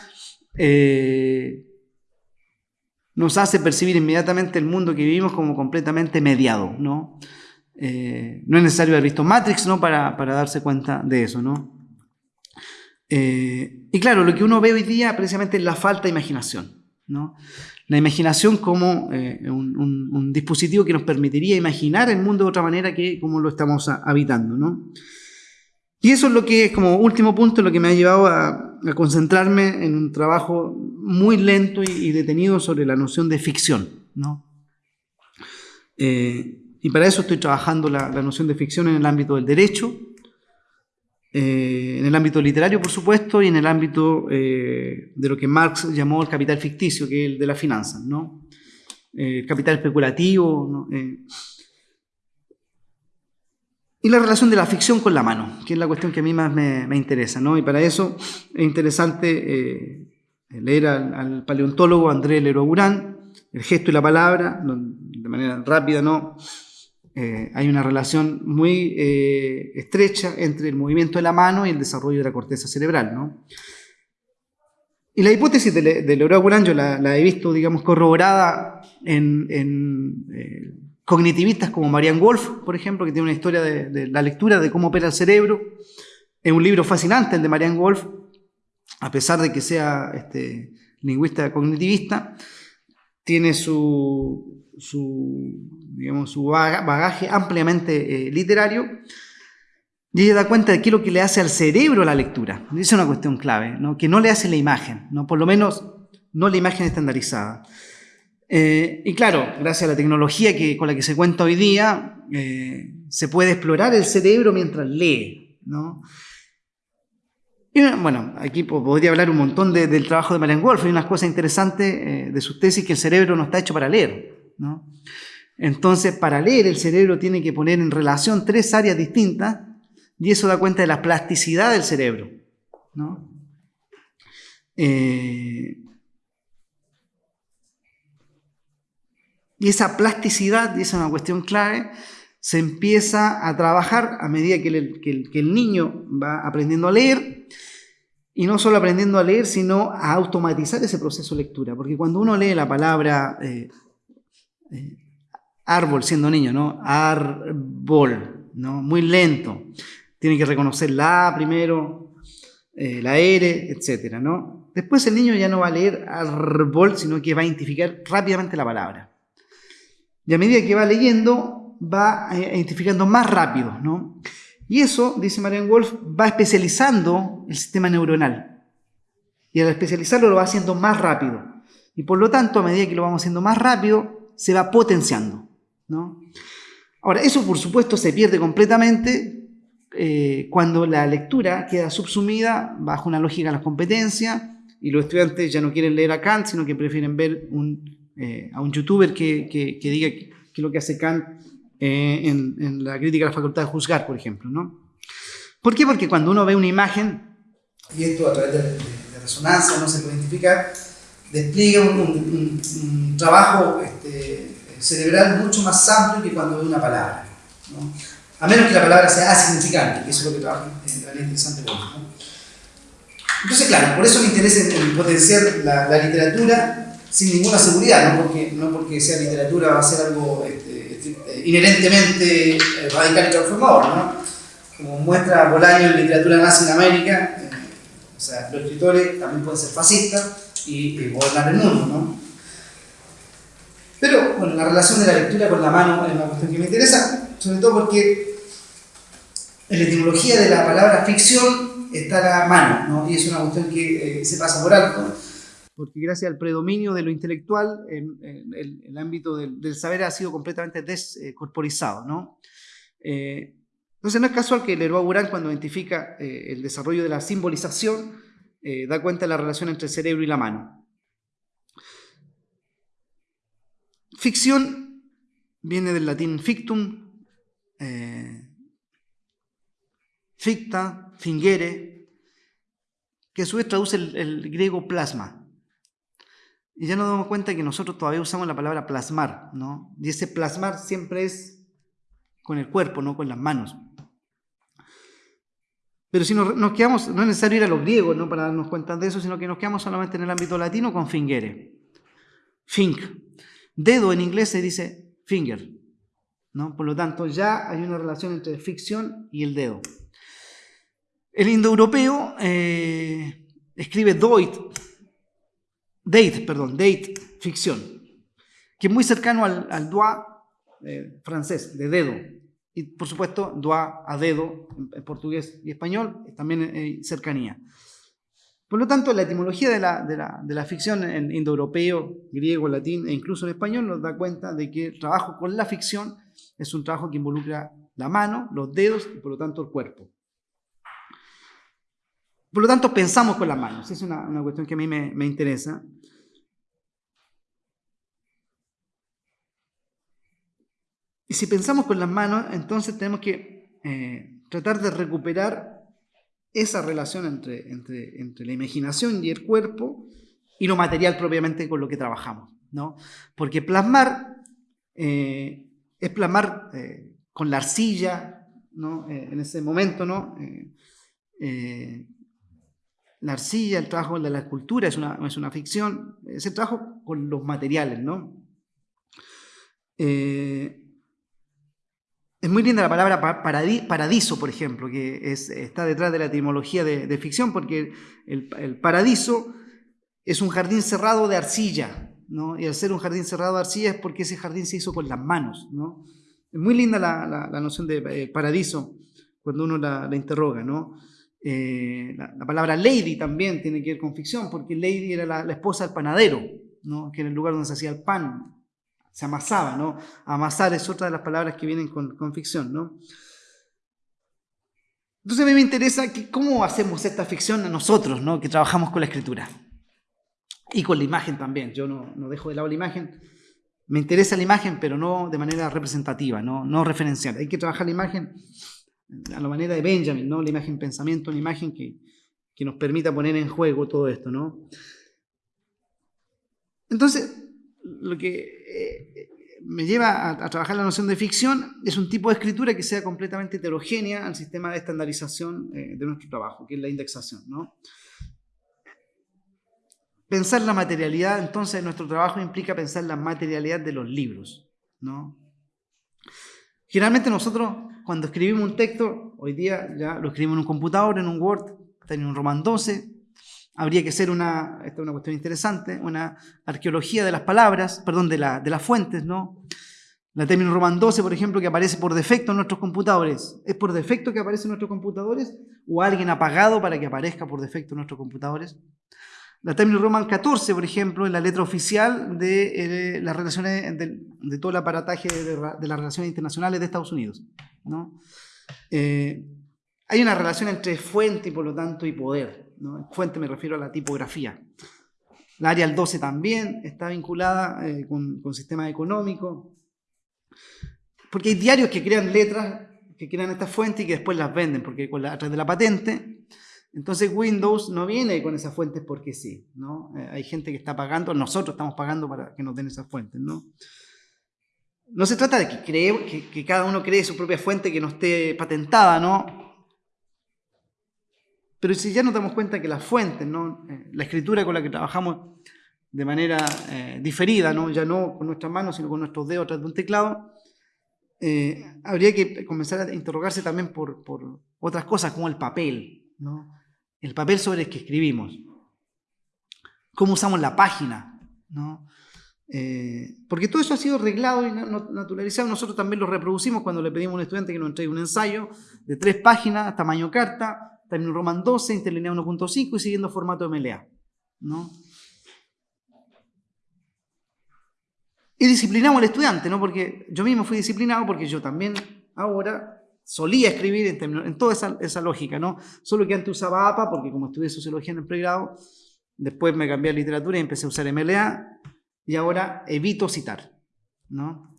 nos hace percibir inmediatamente el mundo que vivimos como completamente mediado. No, no es necesario haber visto Matrix ¿no? para, para darse cuenta de eso. ¿no? Eh, y claro, lo que uno ve hoy día precisamente es la falta de imaginación. ¿no? La imaginación como eh, un, dispositivo que nos permitiría imaginar el mundo de otra manera que como lo estamos habitando. ¿no? Y eso es lo que, es como último punto, lo que me ha llevado a, concentrarme en un trabajo muy lento y, detenido sobre la noción de ficción. ¿no? Eh, y para eso estoy trabajando la, la noción de ficción en el ámbito del derecho, eh, en el ámbito literario, por supuesto, y en el ámbito eh, de lo que Marx llamó el capital ficticio, que es el de la finanza, ¿no? Eh, el capital especulativo, y la relación de la ficción con la mano, que es la cuestión que a mí más me, interesa, ¿no? Y para eso es interesante leer al, paleontólogo André Leroy El gesto y la palabra, de manera rápida, ¿no? Eh, hay una relación muy eh, estrecha entre el movimiento de la mano y el desarrollo de la corteza cerebral. ¿no? Y la hipótesis de, de Leroy yo la, he visto, digamos, corroborada en, en eh, cognitivistas como Marianne Wolf, por ejemplo, que tiene una historia de, la lectura de cómo opera el cerebro. Es un libro fascinante el de Marianne Wolf, a pesar de que sea este, lingüista cognitivista, tiene su, digamos, su bagaje ampliamente eh, literario y ella da cuenta de qué es lo que le hace al cerebro la lectura. Esa es una cuestión clave, que no le hace la imagen, ¿no? por lo menos no la imagen estandarizada. Eh, y claro, gracias a la tecnología que, con la que se cuenta hoy día, eh, se puede explorar el cerebro mientras lee. ¿no? Y bueno, aquí podría hablar un montón del trabajo de Marian Wolf. Hay unas cosas interesantes de sus tesis que el cerebro no está hecho para leer. ¿no? Entonces, para leer, el cerebro tiene que poner en relación tres áreas distintas y eso da cuenta de la plasticidad del cerebro. ¿no? Eh, y esa plasticidad, y esa es una cuestión clave, se empieza a trabajar a medida que el, niño va aprendiendo a leer, y no solo aprendiendo a leer, sino a automatizar ese proceso de lectura. Porque cuando uno lee la palabra eh, eh, árbol siendo niño, ¿no? Árbol, ¿no? Muy lento tiene que reconocer la A primero, eh, la R, etc. ¿no? Después el niño ya no va a leer árbol, sino que va a identificar rápidamente la palabra. Y a medida que va leyendo, va eh, identificando más rápido. ¿no? Y eso, dice Marian Wolf, va especializando el sistema neuronal. Y al especializarlo lo va haciendo más rápido. Y por lo tanto, a medida que lo vamos haciendo más rápido, se va potenciando. ¿No? Ahora, eso por supuesto se pierde completamente eh, cuando la lectura queda subsumida bajo una lógica de la competencia y los estudiantes ya no quieren leer a Kant, sino que prefieren ver eh, a un youtuber que, que, diga qué es lo que hace Kant eh, en, la crítica a la facultad de juzgar, por ejemplo. ¿no? ¿Por qué? Porque cuando uno ve una imagen, y esto a través de, resonancia no se puede identificar, despliega un, trabajo este, cerebral mucho más amplio que cuando ve una palabra. ¿no? a menos que la palabra sea asignificante, que eso es lo que trabaja en la interesante ¿no? Entonces, claro, por eso me interesa en, potenciar la, literatura sin ninguna seguridad, no porque, no porque sea literatura va a ser algo este, inherentemente radical y transformador, ¿no? Como muestra Bolaño en literatura nazi en América, eh, o sea, los escritores también pueden ser fascistas y, y gobernar el mundo, ¿no? Pero, bueno, la relación de la lectura con la mano es una cuestión que me interesa, sobre todo porque en la etimología de la palabra ficción está la mano, ¿no? y es una cuestión que eh, se pasa por alto. Porque gracias al predominio de lo intelectual, en, el, ámbito del, saber ha sido completamente descorporizado. ¿no? Eh, entonces no es casual que Leroy Burán, cuando identifica eh, el desarrollo de la simbolización, da cuenta de la relación entre el cerebro y la mano. Ficción viene del latín fictum, ficta, fingere, que a su vez traduce el, griego plasma. Y ya nos damos cuenta que nosotros todavía usamos la palabra plasmar, ¿no? Y ese plasmar siempre es con el cuerpo, no con las manos. Pero si nos, quedamos, no es necesario ir a los griegos ¿no? para darnos cuenta de eso, sino que nos quedamos solamente en el ámbito latino con fingere. Fink. Dedo en inglés se dice finger. ¿no? Por lo tanto, ya hay una relación entre ficción y el dedo. El indoeuropeo eh, escribe doit, date, perdón, date, ficción, que es muy cercano al, al doigt eh, francés, de dedo. Y por supuesto, doigt a dedo en, portugués y español, también eh, cercanía. Por lo tanto, la etimología de la, de la, de la ficción en indoeuropeo, griego, latín e incluso en español nos da cuenta de que el trabajo con la ficción es un trabajo que involucra la mano, los dedos y por lo tanto el cuerpo. Por lo tanto, pensamos con las manos. Es una, cuestión que a mí me, interesa. Y si pensamos con las manos, entonces tenemos que eh, tratar de recuperar esa relación entre, entre, la imaginación y el cuerpo y lo material propiamente con lo que trabajamos. ¿no? Porque plasmar eh, es plasmar eh, con la arcilla, ¿no? en ese momento, ¿no? la arcilla, el trabajo de la escultura es una, es una ficción, ese trabajo con los materiales, ¿no? Eh, es muy linda la palabra paradiso, por ejemplo, que está detrás de la etimología de, ficción, porque el, paradiso es un jardín cerrado de arcilla, ¿no? Y al ser un jardín cerrado de arcilla es porque ese jardín se hizo con las manos, ¿no? Es muy linda la, noción de eh, paradiso cuando uno la, interroga, ¿no? Eh, la, palabra lady también tiene que ver con ficción, porque lady era la, esposa del panadero, ¿no? que era el lugar donde se hacía el pan, se amasaba, ¿no? Amasar es otra de las palabras que vienen con, ficción, ¿no? Entonces a mí me interesa que, cómo hacemos esta ficción nosotros, ¿no? Que trabajamos con la escritura. Y con la imagen también. Yo no, no, dejo de lado la imagen. Me interesa la imagen, pero no de manera representativa, no, no referencial. Hay que trabajar la imagen a la manera de Benjamin, ¿no? La imagen pensamiento, una imagen que, que nos permita poner en juego todo esto, ¿no? Entonces, lo que eh, me lleva a, trabajar la noción de ficción es un tipo de escritura que sea completamente heterogénea al sistema de estandarización eh, de nuestro trabajo, que es la indexación. ¿no? Pensar la materialidad entonces de nuestro trabajo implica pensar la materialidad de los libros. ¿no? Generalmente nosotros cuando escribimos un texto, hoy día ya lo escribimos en un computador, en un Word, en un Roman 12, habría que ser una, esta es una cuestión interesante, una arqueología de las palabras, perdón, de, la, de las fuentes, ¿no? La término Roman 12, por ejemplo, que aparece por defecto en nuestros computadores. ¿Es por defecto que aparece en nuestros computadores? ¿O alguien ha pagado para que aparezca por defecto en nuestros computadores? La término Roman 14, por ejemplo, es la letra oficial de eh, las relaciones, de, todo el aparataje de, las relaciones internacionales de Estados Unidos. ¿no? Eh, hay una relación entre fuente y por lo tanto y poder. Fuente me refiero a la tipografía. La área 12 también está vinculada eh, con, con sistema económico. Porque hay diarios que crean letras, que crean estas fuentes y que después las venden, porque con la, a través de la patente. Entonces Windows no viene con esas fuentes porque sí. ¿no? Eh, hay gente que está pagando, nosotros estamos pagando para que nos den esas fuentes. ¿no? No se trata de que, cree, que, cada uno cree su propia fuente que no esté patentada, ¿no? Pero si ya nos damos cuenta que las fuentes, ¿no? Eh, la escritura con la que trabajamos de manera eh, diferida, ¿no? ya no con nuestras manos, sino con nuestros dedos tras de un teclado, eh, habría que comenzar a interrogarse también por, por, otras cosas como el papel, ¿no? el papel sobre el que escribimos, cómo usamos la página, ¿no? porque todo eso ha sido arreglado y naturalizado. Nosotros también lo reproducimos cuando le pedimos a un estudiante que nos entregue un ensayo de tres páginas, tamaño carta, término Roman 12, interlineado 1.5 y siguiendo formato MLA. ¿no? Y disciplinamos al estudiante, ¿no? porque yo mismo fui disciplinado porque yo también ahora solía escribir en, en toda esa, lógica, ¿no? solo que antes usaba APA porque como estudié sociología en el pregrado, después me cambié a literatura y empecé a usar MLA y ahora evito citar. ¿no?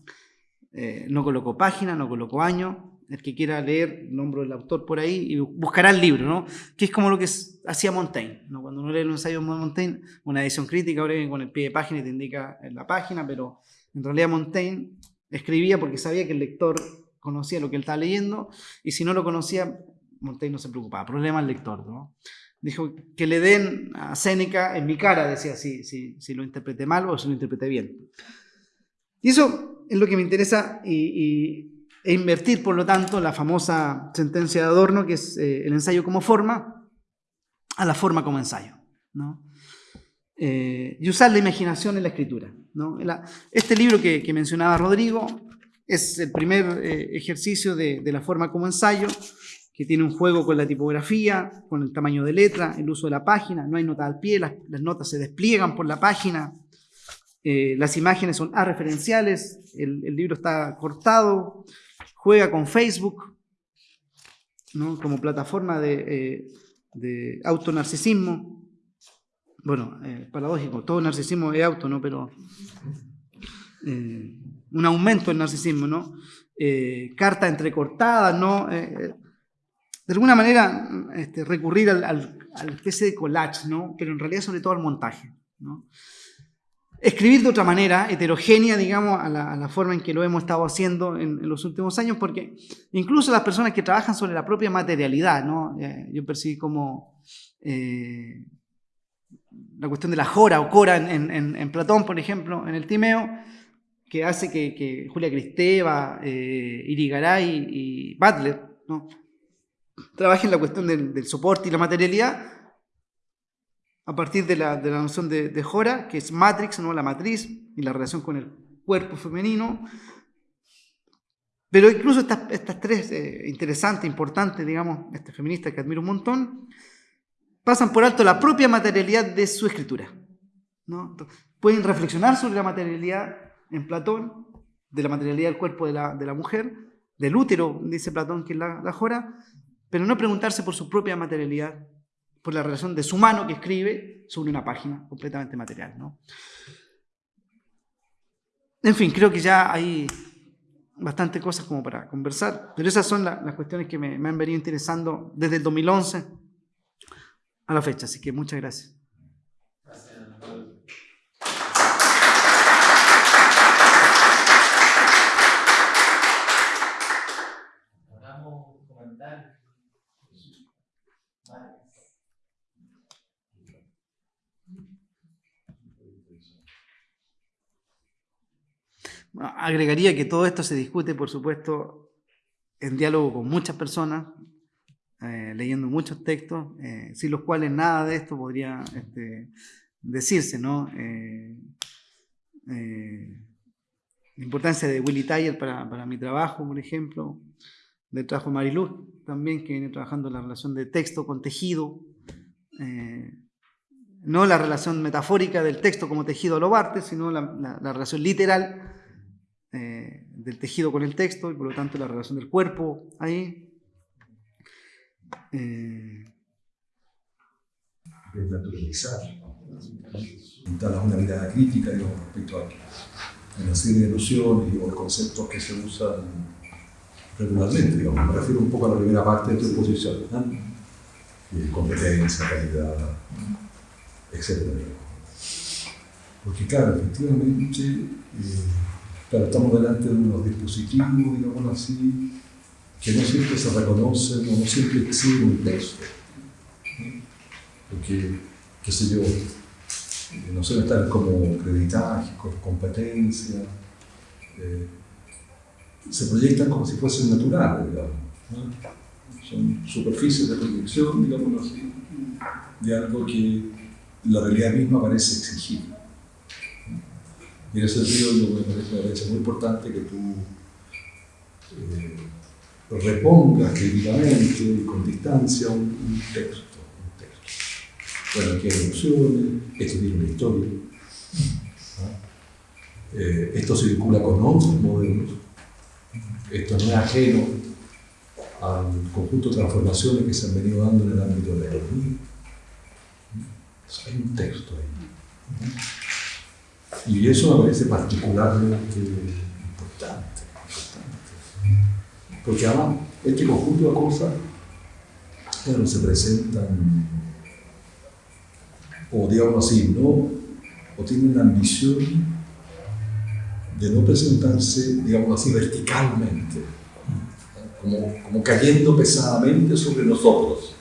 Eh, no coloco página, no coloco año, el que quiera leer, nombro el autor por ahí y buscará el libro, ¿no? Que es como lo que hacía Montaigne, ¿no? Cuando uno lee un ensayo de Montaigne, una edición crítica, ahora con el pie de página y te indica en la página, pero en realidad Montaigne escribía porque sabía que el lector conocía lo que él estaba leyendo y si no lo conocía, Montaigne no se preocupaba, problema el lector, ¿no? Dijo que le den a Séneca en mi cara, decía, si, si, si lo interprete mal o si lo interprete bien. Y eso es lo que me interesa y e invertir, por lo tanto, la famosa sentencia de Adorno, que es eh, el ensayo como forma, a la forma como ensayo. Eh, y usar la imaginación en la escritura. este libro que, mencionaba Rodrigo es el primer eh, ejercicio de, la forma como ensayo, que tiene un juego con la tipografía, con el tamaño de letra, el uso de la página, no hay nota al pie, las, notas se despliegan por la página, las imágenes son referenciales, el, el libro está cortado, juega con Facebook como plataforma de, eh, de autonarcisismo. Bueno, eh, paradójico, todo narcisismo es auto, ¿no? Pero eh, un aumento del narcisismo, ¿no? carta entrecortada, ¿no? de alguna manera este, recurrir al, al, al, especie de collage, ¿no? Pero en realidad sobre todo al montaje, ¿no? Escribir de otra manera, heterogénea, digamos, a la, forma en que lo hemos estado haciendo en, los últimos años, porque incluso las personas que trabajan sobre la propia materialidad, ¿no? Eh, yo percibí como eh, la cuestión de la jora o cora en, Platón, por ejemplo, en el Timeo, que hace que, Julia Cristeva, eh, Irigaray y Butler ¿no? trabajen la cuestión del, soporte y la materialidad a partir de la, noción de, Jora, que es matrix, ¿no? la matriz y la relación con el cuerpo femenino. Pero incluso estas, estas tres eh, interesantes, importantes, digamos, este feminista que admiro un montón, pasan por alto la propia materialidad de su escritura. ¿no? pueden reflexionar sobre la materialidad en Platón, de la materialidad del cuerpo de la, mujer, del útero, dice Platón, que es la, jora, pero no preguntarse por su propia materialidad, por la relación de su mano que escribe sobre una página completamente material. ¿no? En fin, creo que ya hay bastante cosas como para conversar, pero esas son las cuestiones que me, me han venido interesando desde el 2011 a la fecha, así que muchas gracias. Agregaría que todo esto se discute, por supuesto, en diálogo con muchas personas, eh, leyendo muchos textos, eh, sin los cuales nada de esto podría este, decirse. Eh, la importancia de Willy Tyler para, para, mi trabajo, por ejemplo, del trabajo de Mariluz, también, que viene trabajando la relación de texto con tejido, no la relación metafórica del texto como tejido a lo sino la relación literal eh, del tejido con el texto y por lo tanto la relación del cuerpo ahí. Eh, Desnaturalizar, una mirada crítica respecto a una serie de nociones y conceptos que se usan regularmente. Digamos. Me refiero un poco a la primera parte de tu exposición. ¿no? competencia, calidad, etc. Porque claro, efectivamente, eh, Claro, estamos delante de unos dispositivos, digamos así, que no siempre se reconocen o no siempre exhiben un texto. Porque, qué sé yo, no suelen estar como creditaje, competencia, eh, se proyectan como si fuesen naturales, digamos. Son superficies de proyección, digamos así, de algo que la realidad misma parece exigir. En ese sentido, me parece, muy importante que tú eh, repongas críticamente y con distancia un, texto, un, texto. Bueno, aquí hay emociones, esto tiene una historia. Eh, esto se vincula con otros modelos. Esto no es ajeno al conjunto de transformaciones que se han venido dando en el ámbito de la economía. hay un texto ahí. Y eso me parece particularmente importante, Porque además, este conjunto de cosas, se presentan, o digamos así, no, o tienen una ambición de no presentarse, digamos así, verticalmente, como, como cayendo pesadamente sobre nosotros,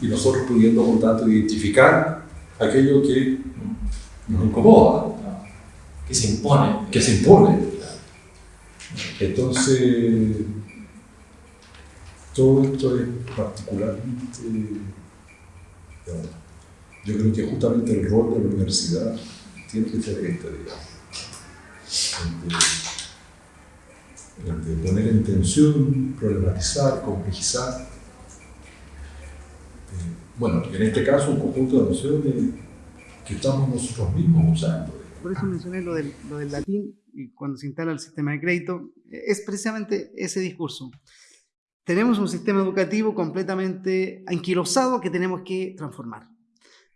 y nosotros pudiendo, por tanto, identificar aquello que nos incomoda que se impone. Que se impone. Entonces, todo esto es particularmente, yo creo que justamente el rol de la universidad tiene que ser este, digamos. De, de poner en tensión, problematizar, complejizar. Eh, bueno, en este caso un conjunto de nociones que estamos nosotros mismos usando por eso mencioné lo del, latín y cuando se instala el sistema de crédito, es precisamente ese discurso. Tenemos un sistema educativo completamente anquilosado que tenemos que transformar.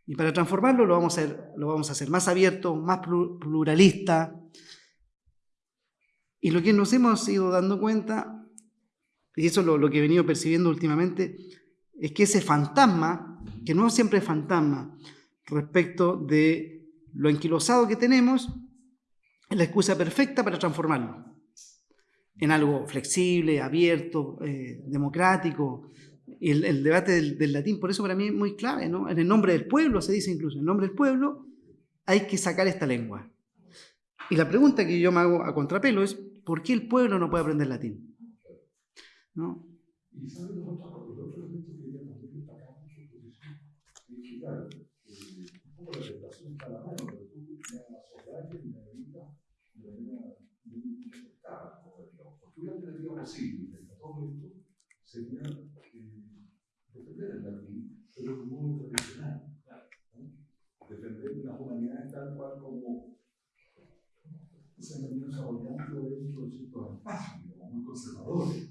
Y para transformarlo lo vamos a hacer, lo vamos a hacer más abierto, más pluralista. Y lo que nos hemos ido dando cuenta, y eso es lo, lo que he venido percibiendo últimamente, es que ese fantasma, que no siempre es fantasma, respecto de lo anquilosado que tenemos es la excusa perfecta para transformarlo en algo flexible, abierto, eh, democrático. Y el, debate del, latín, por eso para mí es muy clave, ¿no? En el nombre del pueblo, se dice incluso, en el nombre del pueblo hay que sacar esta lengua. Y la pregunta que yo me hago a contrapelo es, ¿por qué el pueblo no puede aprender latín? ¿No? Y sabe los otros, los otros elementos que ya también destacan mucho posición, es que claro, un poco la tentación está a la mano, pero tú tienes la sociedad que necesita de manera muy aceptada, porque una alternativa posible de todo esto sería defender el latín, pero un modo tradicional, defender las humanidades tal cual como se han venido desarrollando dentro de ciertos espacios, como muy conservadores.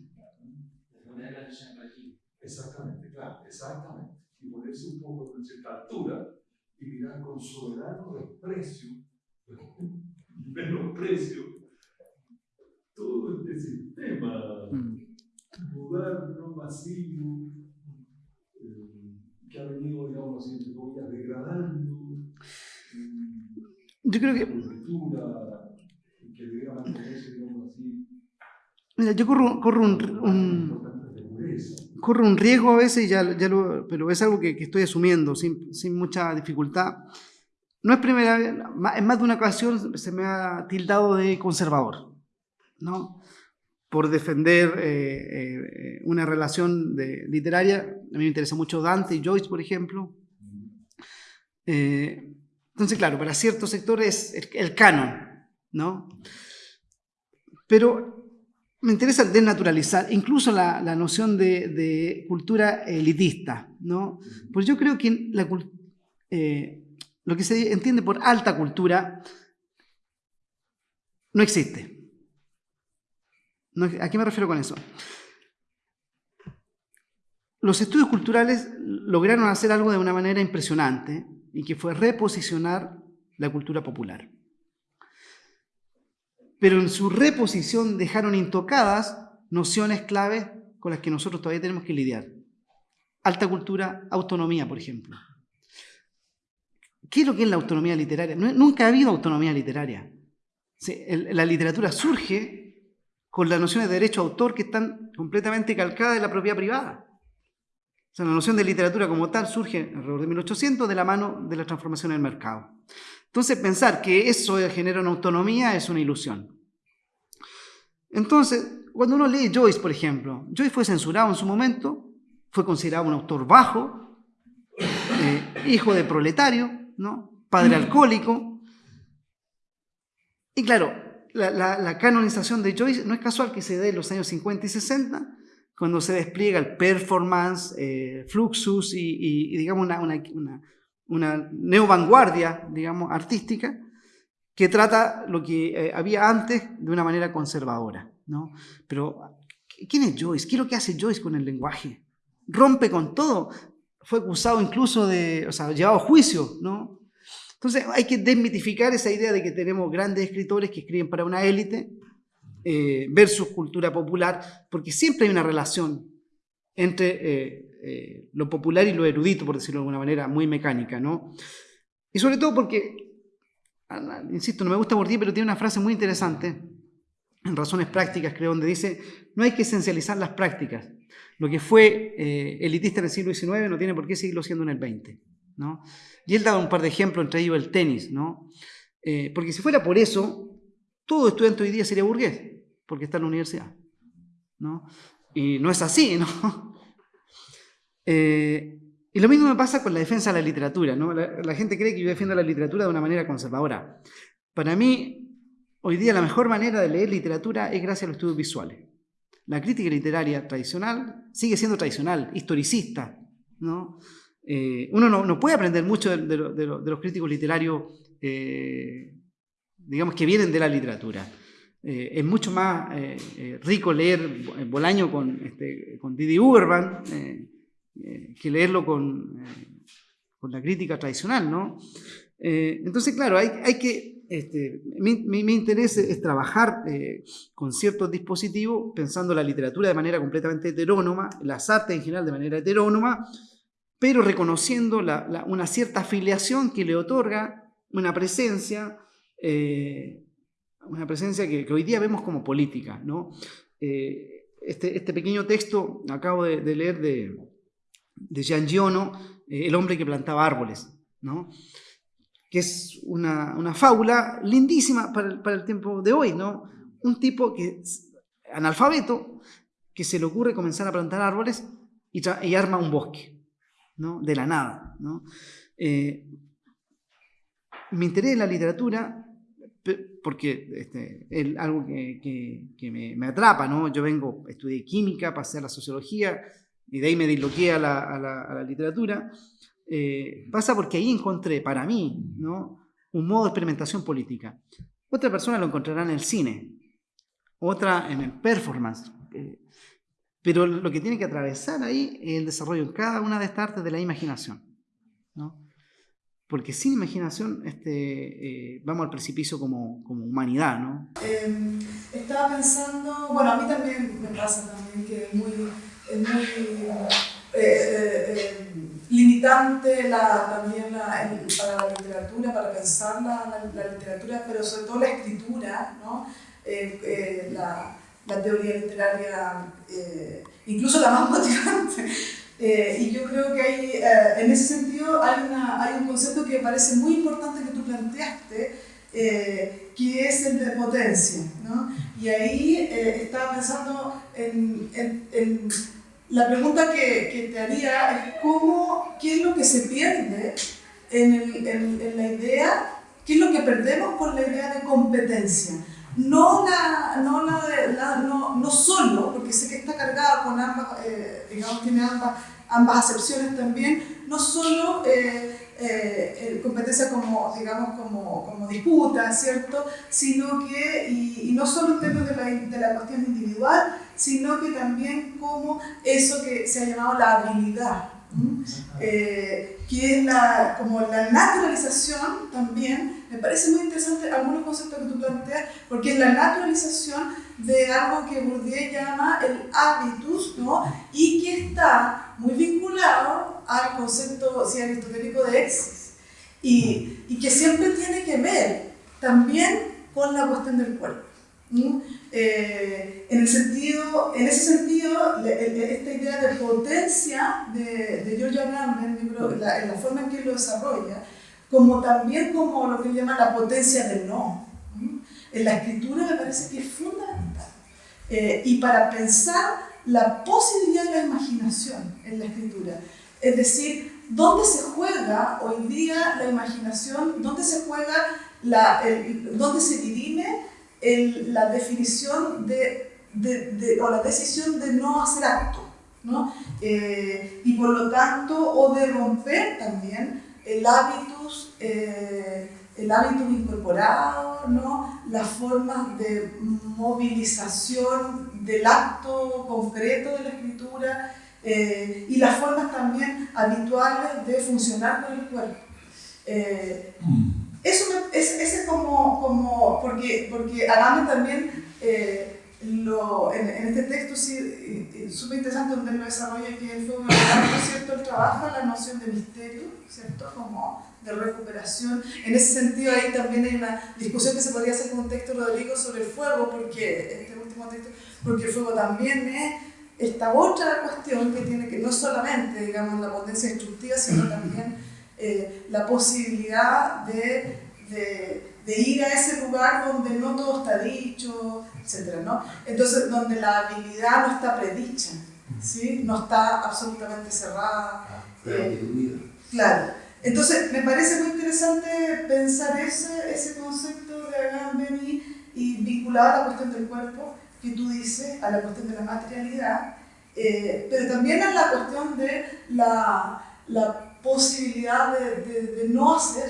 Exactamente, claro, exactamente. Y ponerse un poco en cierta altura y mirar con soberano desprecio, [LAUGHS] menosprecio, todo este sistema moderno, masivo, eh, que ha venido, digamos, entre comillas, degradando. Yo creo que. Cultura, Mira, yo corro, corro un, un, corro un riesgo a veces, ya, ya lo, pero es algo que, que estoy asumiendo sin, sin, mucha dificultad. No es primera vez, en más de una ocasión se me ha tildado de conservador, ¿no? Por defender eh, eh, una relación de, literaria. A mí me interesa mucho Dante y Joyce, por ejemplo. Eh, entonces, claro, para ciertos sectores el, el canon, ¿no? Pero me interesa desnaturalizar incluso la, la noción de, cultura elitista, ¿no? Pues yo creo que lo que se entiende por alta cultura no existe. ¿A qué me refiero con eso? Los estudios culturales lograron hacer algo de una manera impresionante y que fue reposicionar la cultura popular pero en su reposición dejaron intocadas nociones claves con las que nosotros todavía tenemos que lidiar. Alta cultura, autonomía, por ejemplo. ¿Qué es lo que es la autonomía literaria? nunca ha habido autonomía literaria. la literatura surge con las nociones de derecho a autor que están completamente calcadas de la propiedad privada. O sea, la noción de literatura como tal surge alrededor de 1800 de la mano de la transformación del mercado. Entonces pensar que eso genera una autonomía es una ilusión. Entonces, cuando uno lee Joyce, por ejemplo, Joyce fue censurado en su momento, fue considerado un autor bajo, eh, hijo de proletario, ¿no? padre alcohólico. Y claro, la, canonización de Joyce no es casual que se dé en los años 50 y 60, cuando se despliega el performance, eh, fluxus y, digamos una, una una neovanguardia, digamos, artística, que trata lo que eh, había antes de una manera conservadora. ¿no? Pero, ¿quién es Joyce? ¿Qué es lo que hace Joyce con el lenguaje? Rompe con todo. Fue acusado incluso de, o sea, llevado a juicio, ¿no? Entonces hay que desmitificar esa idea de que tenemos grandes escritores que escriben para una élite eh, versus cultura popular, porque siempre hay una relación entre eh, eh, lo popular y lo erudito, por decirlo de alguna manera, muy mecánica, ¿no? Y sobre todo porque, insisto, no me gusta ti, pero tiene una frase muy interesante, en Razones Prácticas, creo, donde dice, no hay que esencializar las prácticas. Lo que fue eh, elitista en el siglo XIX no tiene por qué seguirlo siendo en el XX, ¿no? Y él da un par de ejemplos, entre ellos el tenis, ¿no? Eh, porque si fuera por eso, todo estudiante hoy día sería burgués, porque está en la universidad, ¿no? Y no es así, ¿no? [LAUGHS] Eh, y lo mismo me pasa con la defensa de la literatura. ¿no? La, gente cree que yo defiendo la literatura de una manera conservadora. Para mí, hoy día la mejor manera de leer literatura es gracias a los estudios visuales. La crítica literaria tradicional sigue siendo tradicional, historicista. ¿no? Eh, uno no, puede aprender mucho de, los críticos literarios, eh, digamos, que vienen de la literatura. es mucho más rico leer Bolaño con, este, con Didi Uberman, eh, que leerlo con, eh, con, la crítica tradicional, ¿no? Eh, entonces, claro, hay, hay que, este, mi, mi, interés es, trabajar con ciertos dispositivos, pensando la literatura de manera completamente heterónoma, las artes en general de manera heterónoma, pero reconociendo la, una cierta afiliación que le otorga una presencia, una presencia que, hoy día vemos como política, ¿no? Este, este, pequeño texto acabo de leer de, de Gian Giono, eh, el hombre que plantaba árboles. ¿no? que es una, una fábula lindísima para el, para el, tiempo de hoy, ¿no? Un tipo que analfabeto, que se le ocurre comenzar a plantar árboles y, y arma un bosque, ¿no? De la nada, ¿no? Eh, mi interés en la literatura, porque este, es algo que, me, me, atrapa, ¿no? Yo vengo, estudié química, pasé a la sociología, y de ahí me disloqué a la literatura, eh, pasa porque ahí encontré para mí ¿no? un modo de experimentación política. Otra persona lo encontrará en el cine, otra en el performance. Eh, pero lo que tiene que atravesar ahí es el desarrollo en cada una de estas artes de la imaginación. ¿no? Porque sin imaginación este, eh, vamos al precipicio como, como humanidad. ¿no? Eh, estaba pensando, bueno, a mí también me pasa también que es muy, es muy limitante la, también la, el, para la literatura, para pensar la, la, literatura, pero sobre todo la escritura, ¿no? eh, eh, la, teoría literaria, eh, incluso la más [LAUGHS] motivante. Eh, y yo creo que hay, en ese sentido hay, una, hay un concepto que me parece muy importante que tú planteaste, que es el de potencia. ¿no? Y ahí estaba pensando en, en, en la pregunta que, que, te haría es cómo, qué es lo que se pierde en, el, en, en, la idea, qué es lo que perdemos con la idea de competencia. No, no, no, no solo, porque sé que está cargada con ambas, eh, digamos, tiene ambas, ambas acepciones también, no solo eh, eh, competencia como, digamos, como, como disputa, ¿cierto? Sino que, y, y no solo en términos de la, de la cuestión individual, sino que también como eso que se ha llamado la habilidad, eh, que es la, como la naturalización también, me parece muy interesante algunos conceptos que tú planteas, porque es la naturalización de algo que Bourdieu llama el habitus, ¿no? y que está muy vinculado al concepto si aristotélico de exis, y, y que siempre tiene que ver también con la cuestión del cuerpo. Eh, en, el sentido, en ese sentido, esta idea de potencia de, de Giorgio Agamben, en la, la forma en que lo desarrolla, como también como lo que llama la potencia del no. En la escritura me parece que es fundamental. Eh, y para pensar la posibilidad de la imaginación en la escritura, es decir, dónde se juega hoy día la imaginación, dónde se juega, la, el, dónde se el, la definición de, de, de, o la decisión de no hacer acto, ¿no? Eh, y por lo tanto, o de romper también el hábitus, eh, el hábitus incorporado, ¿no? las formas de movilización del acto concreto de la escritura eh, y las formas también habituales de funcionar con el cuerpo. Eh. Eso me, es, ese como, como, porque, porque Agamben también, eh, lo, en, en, este texto sí, súper interesante donde lo desarrolla, que él fue un ¿cierto? Él trabaja la noción de misterio, ¿cierto? Como de recuperación. En ese sentido ahí también hay una discusión que se podría hacer con un texto Rodrigo sobre el fuego, porque este último texto, porque el fuego también es esta otra cuestión que tiene que no solamente, digamos, la potencia destructiva, sino también eh, la posibilidad de, de, de, ir a ese lugar donde no todo está dicho, etc. ¿no? Entonces, donde la habilidad no está predicha, ¿sí? no está absolutamente cerrada. Ah, eh, claro. Entonces, me parece muy interesante pensar ese, ese concepto de Agamben y vinculado a la cuestión del cuerpo que tú dices, a la cuestión de la materialidad, eh, pero también a la cuestión de la, la posibilidad de, de, de no hacer,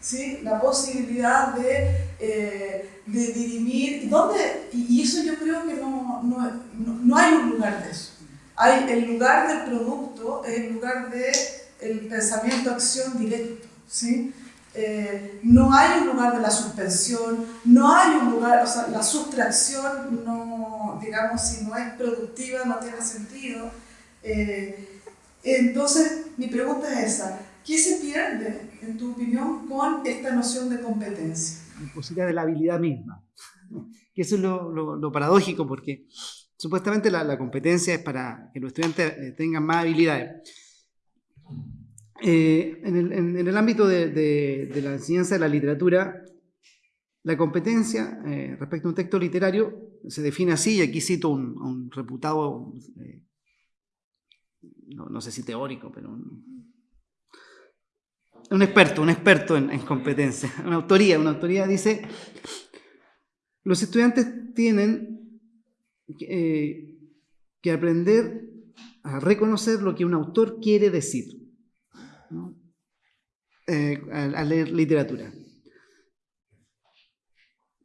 ¿sí? la posibilidad de, eh, de dirimir, ¿dónde? Y, eso yo creo que no, no, no, hay un lugar de eso. Hay el lugar del producto, el lugar del el pensamiento-acción directo. ¿sí? Eh, no hay un lugar de la suspensión, no hay un lugar, o sea, la sustracción, no, digamos, si no es productiva, no tiene sentido. Eh, entonces, mi pregunta es esa, ¿qué se pierde, en tu opinión, con esta noción de competencia? Posibilidad de la habilidad misma. Que eso es lo, paradójico, porque supuestamente la, competencia es para que los estudiantes eh, tengan más habilidades. eh, en, el, ámbito de, la enseñanza de la literatura, la competencia eh, respecto a un texto literario se define así, y aquí cito un, un reputado, no, sé si teórico, pero un, experto, un experto en, en, competencia, una autoría, una autoría dice, los estudiantes tienen eh, que aprender a reconocer lo que un autor quiere decir ¿no? eh, a, leer literatura.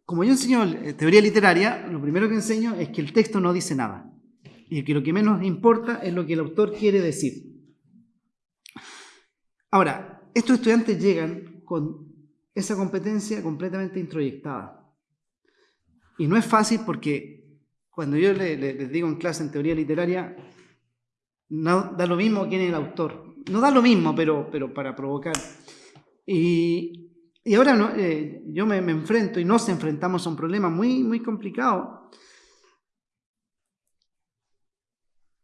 Como yo enseño eh, teoría literaria, lo primero que enseño es que el texto no dice nada y que lo que menos importa es lo que el autor quiere decir. Ahora, estos estudiantes llegan con esa competencia completamente introyectada. Y no es fácil porque cuando yo les, digo en clase en teoría literaria, no da lo mismo quién es el autor. No da lo mismo, pero, pero para provocar. Y, y ahora no, eh, yo me, me, enfrento y nos enfrentamos a un problema muy, muy complicado.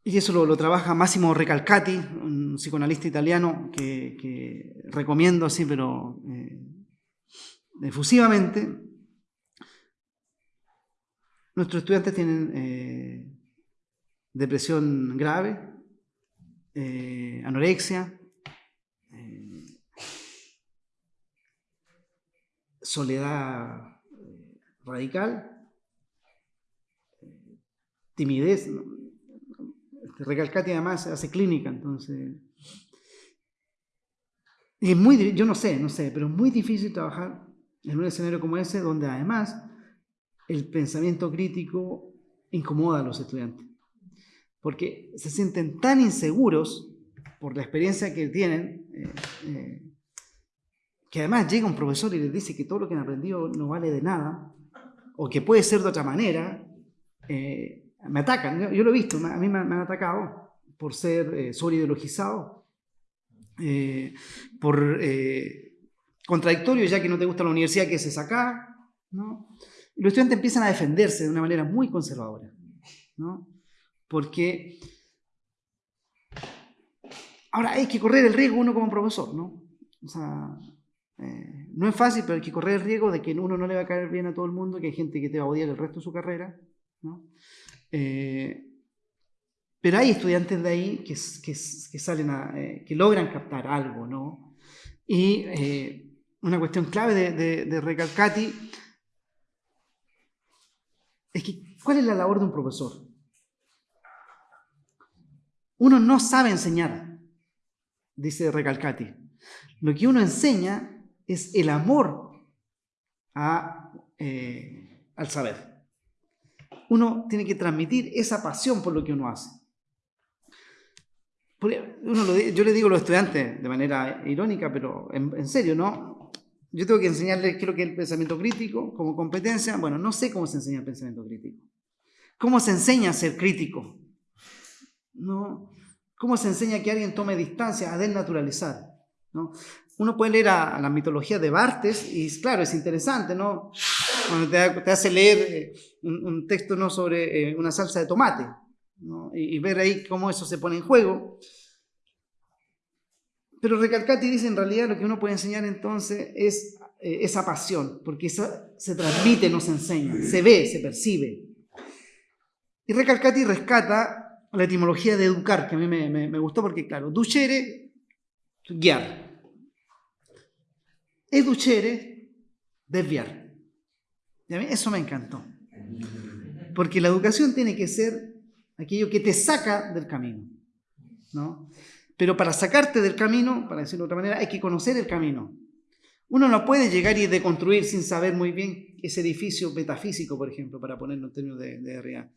Y eso lo, trabaja Massimo Recalcati, un psicoanalista italiano que, recomiendo así, pero eh, efusivamente. Nuestros estudiantes tienen eh, depresión grave, eh, anorexia, eh, soledad radical, timidez. Recalcati además hace clínica, entonces... Y es muy, yo no sé, no sé, pero es muy difícil trabajar en un escenario como ese, donde además el pensamiento crítico incomoda a los estudiantes, porque se sienten tan inseguros por la experiencia que tienen, eh, eh, que además llega un profesor y les dice que todo lo que han aprendido no vale de nada, o que puede ser de otra manera, eh, me atacan, yo, lo he visto, a mí me, han atacado por ser sobreideologizado, por contradictorio, ya que no te gusta la universidad que se saca, ¿no? Y los estudiantes empiezan a defenderse de una manera muy conservadora. Porque ahora hay que correr el riesgo uno como profesor, ¿no? O sea, eh, no es fácil, pero hay que correr el riesgo de que uno no le va a caer bien a todo el mundo, que hay gente que te va a odiar el resto de su carrera. Eh, pero hay estudiantes de ahí que, salen eh, que logran captar algo, ¿no? Y una cuestión clave de, de, Recalcati es que, ¿cuál es la labor de un profesor? Uno no sabe enseñar, dice Recalcati. Lo que uno enseña es el amor eh, al saber. Uno tiene que transmitir esa pasión por lo que uno hace. Uno yo le digo a los estudiantes de manera irónica, pero en, en serio, ¿no? Yo tengo que enseñarles lo que el pensamiento crítico como competencia. Bueno, no sé cómo se enseña el pensamiento crítico. ¿Cómo se enseña a ser crítico? ¿No? ¿Cómo se enseña que alguien tome distancia, a desnaturalizar? ¿No? Uno puede leer a, la mitología de Bartes y claro, es interesante, ¿no? Cuando te, hace leer un, texto ¿no? sobre eh, una salsa de tomate ¿no? y, y ver ahí cómo eso se pone en juego. Pero Recalcati dice en realidad lo que uno puede enseñar entonces es eh, esa pasión, porque eso se transmite, no se enseña, se ve, se percibe. Y Recalcati rescata la etimología de educar, que a mí me, me, gustó porque, claro, ducere, guiar. Educere, desviar. Y a mí eso me encantó. Porque la educación tiene que ser aquello que te saca del camino. ¿no? Pero para sacarte del camino, para decirlo de otra manera, hay que conocer el camino. Uno no puede llegar y deconstruir sin saber muy bien ese edificio metafísico, por ejemplo, para ponerlo en términos de, de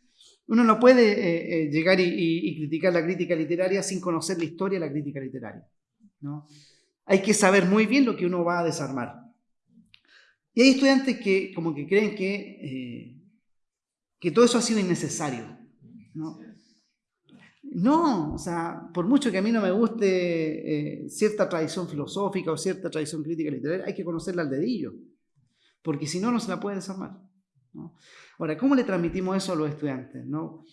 Uno no puede eh, eh, llegar y, criticar la crítica literaria sin conocer la historia de la crítica literaria. ¿no? Hay que saber muy bien lo que uno va a desarmar. Y hay estudiantes que como que creen que, eh, que todo eso ha sido innecesario. ¿no? No, o sea, por mucho que a mí no me guste eh, cierta tradición filosófica o cierta tradición crítica literaria, hay que conocerla al dedillo, porque si no, no se la puede desarmar. Ahora, ¿cómo le transmitimos eso a los estudiantes? ¿no?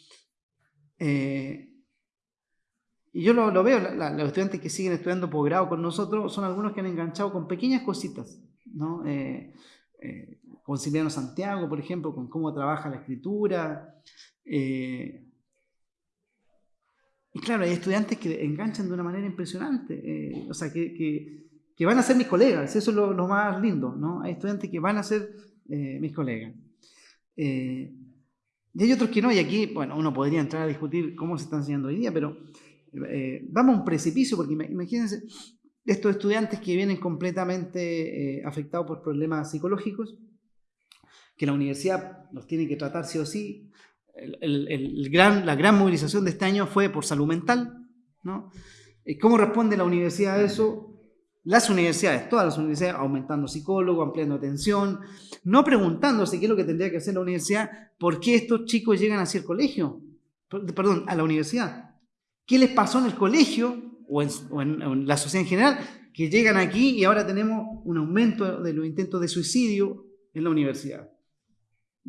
Eh, y yo lo, veo, los estudiantes que siguen estudiando posgrado con nosotros son algunos que han enganchado con pequeñas cositas, ¿no? Eh, con Silviano Santiago, por ejemplo, con cómo trabaja la escritura. Eh, y claro, hay estudiantes que enganchan de una manera impresionante, o sea, que, van a ser mis colegas, eso es lo, más lindo, ¿no? Hay estudiantes que van a ser mis colegas. y hay otros que no, y aquí, bueno, uno podría entrar a discutir cómo se está enseñando hoy día, pero eh, vamos a un precipicio, porque imagínense estos estudiantes que vienen completamente eh, afectados por problemas psicológicos, que la universidad los tiene que tratar sí o sí. El, gran, la gran movilización de este año fue por salud mental. ¿no? Eh, ¿Cómo responde la universidad a eso? Las universidades, todas las universidades, aumentando psicólogos, ampliando atención, no preguntándose qué es lo que tendría que hacer la universidad, por qué estos chicos llegan hacia el colegio, perdón, a la universidad. ¿Qué les pasó en el colegio o en, la sociedad en general? Que llegan aquí y ahora tenemos un aumento de los intentos de suicidio en la universidad.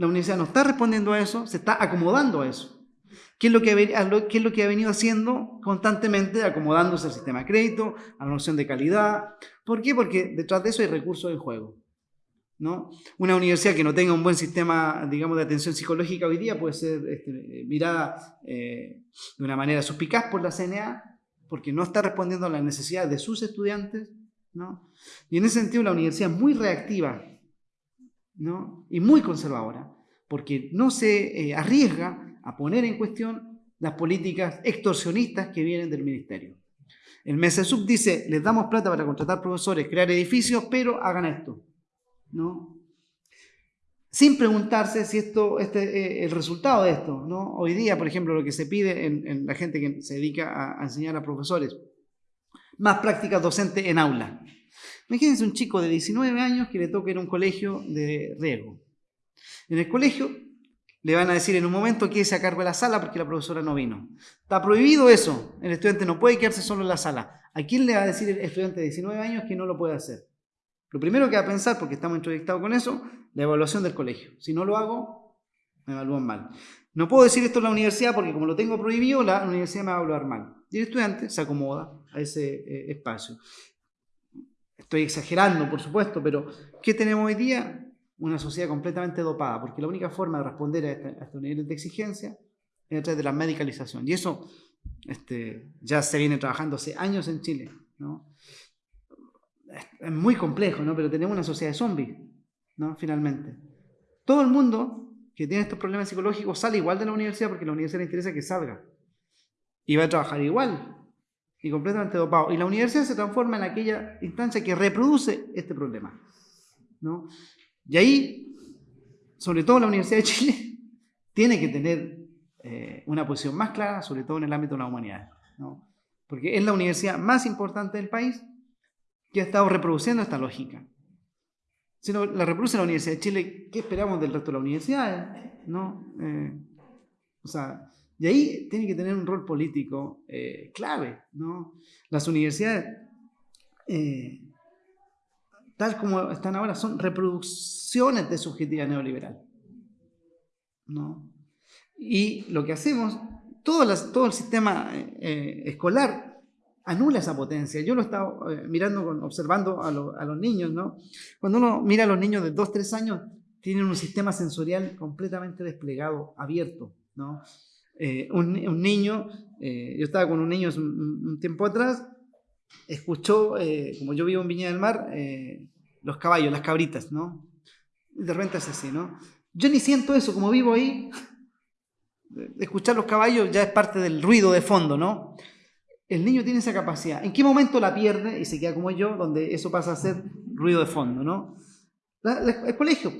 La universidad no está respondiendo a eso, se está acomodando a eso. ¿Qué es, lo que, ha venido haciendo constantemente? Acomodándose al sistema de crédito, a la noción de calidad. ¿Por qué? Porque detrás de eso hay recursos en juego. ¿no? Una universidad que no tenga un buen sistema, digamos, de atención psicológica hoy día puede ser este, mirada eh, de una manera suspicaz por la CNA, porque no está respondiendo a las necesidades de sus estudiantes, ¿no? Y en ese sentido la universidad es muy reactiva, Y muy conservadora, porque no se eh, arriesga a poner en cuestión las políticas extorsionistas que vienen del ministerio. El MESESUB dice, les damos plata para contratar profesores, crear edificios, pero hagan esto. ¿no? Sin preguntarse si esto, este, eh, el resultado de esto, ¿no? Hoy día, por ejemplo, lo que se pide en, la gente que se dedica a, enseñar a profesores, más prácticas docentes en aula. Imagínense un chico de 19 años que le toca ir a un colegio de riesgo. En el colegio le van a decir en un momento que se a cargo de la sala porque la profesora no vino. Está prohibido eso. El estudiante no puede quedarse solo en la sala. ¿A quién le va a decir el estudiante de 19 años que no lo puede hacer? Lo primero que va a pensar, porque estamos introyectados con eso, la evaluación del colegio. Si no lo hago, me evalúan mal. No puedo decir esto en la universidad porque como lo tengo prohibido, la universidad me va a evaluar mal. Y el estudiante se acomoda a ese eh, espacio. Estoy exagerando, por supuesto, pero ¿qué tenemos hoy día? Una sociedad completamente dopada, porque la única forma de responder a, este, estos niveles de exigencia es a través de la medicalización. Y eso este, ya se viene trabajando hace años en Chile. ¿no? es muy complejo, ¿no? Pero tenemos una sociedad de zombies, ¿no? Finalmente. Todo el mundo que tiene estos problemas psicológicos sale igual de la universidad porque la universidad le interesa que salga. Y va a trabajar igual. Y completamente dopado. Y la universidad se transforma en aquella instancia que reproduce este problema. ¿no? Y ahí, sobre todo la Universidad de Chile, [LAUGHS] tiene que tener eh, una posición más clara, sobre todo en el ámbito de la humanidad. ¿no? Porque es la universidad más importante del país que ha estado reproduciendo esta lógica. Si no la reproduce la Universidad de Chile, ¿qué esperamos del resto de las universidades? ¿No? Eh, o sea, y ahí tiene que tener un rol político eh, clave. ¿no? Las universidades, eh, tal como están ahora, son reproducciones de subjetividad neoliberal. ¿no? Y lo que hacemos, todo, todo el sistema escolar anula esa potencia. Yo lo he estado eh, mirando, observando a, los niños, ¿no? Cuando uno mira a los niños de 2, 3 años, tienen un sistema sensorial completamente desplegado, abierto, ¿no? Eh, un, niño, eh, yo estaba con un niño un, tiempo atrás, escuchó, como yo vivo en Viña del Mar, los caballos, las cabritas, ¿no? De repente es así, ¿no? Yo ni siento eso, como vivo ahí, escuchar los caballos ya es parte del ruido de fondo, ¿no? el niño tiene esa capacidad. ¿En qué momento la pierde y se queda como yo, donde eso pasa a ser ruido de fondo? ¿no? el colegio.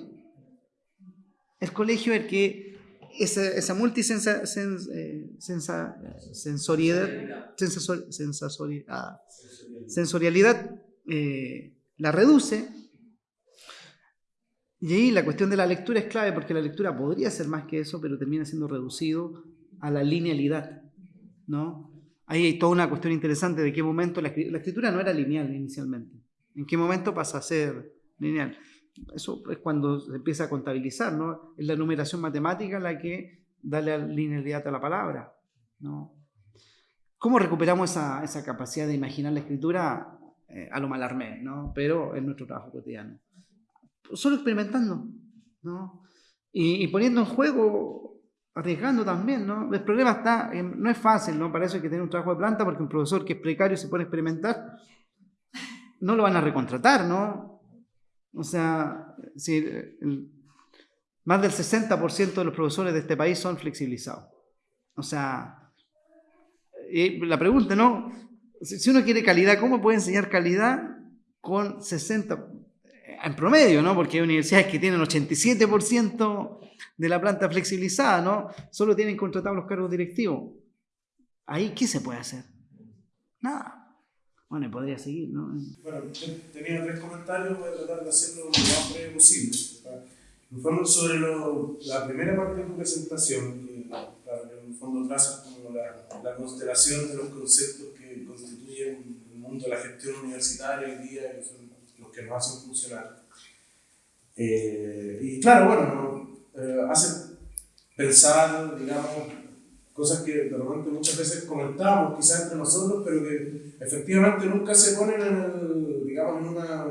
El colegio el que esa, esa multisensorialidad, sensorialidad la reduce. Y ahí la cuestión de la lectura es clave porque la lectura podría ser más que eso, pero termina siendo reducido a la linealidad. ¿no? Ahí hay toda una cuestión interesante de qué momento la, escritura no era lineal inicialmente. ¿En qué momento pasa a ser lineal? Eso es cuando se empieza a contabilizar, ¿no? Es la numeración matemática la que da la linealidad a la palabra, ¿no? ¿Cómo recuperamos esa, esa capacidad de imaginar la escritura eh, a lo malarmé, ¿no? Pero en nuestro trabajo cotidiano. Solo experimentando, ¿no? Y, y poniendo en juego, arriesgando también, ¿no? El problema está, no es fácil, ¿no? Para eso hay que tener un trabajo de planta, porque un profesor que es precario y se pone a experimentar, no lo van a recontratar, ¿no? O sea, más del 60% de los profesores de este país son flexibilizados. O sea, la pregunta, ¿no? Si uno quiere calidad, ¿cómo puede enseñar calidad con 60 en promedio, ¿no? Porque hay universidades que tienen 87% de la planta flexibilizada, ¿no? Solo tienen contratados los cargos directivos. Ahí, ¿qué se puede hacer? Nada. Bueno, podría seguir, ¿no? Bueno, tenía tres comentarios, voy a tratar de hacerlo lo más breve posible. En fondo, sobre lo, la primera parte de tu presentación, que en el fondo trazas como la, la, constelación de los conceptos que constituyen el mundo de la gestión universitaria hoy día, que son los que nos hacen funcionar. Eh, y claro, bueno, eh, hace pensar, digamos, cosas que de repente muchas veces comentamos, quizás entre nosotros, pero que efectivamente nunca se ponen en, el, digamos, en una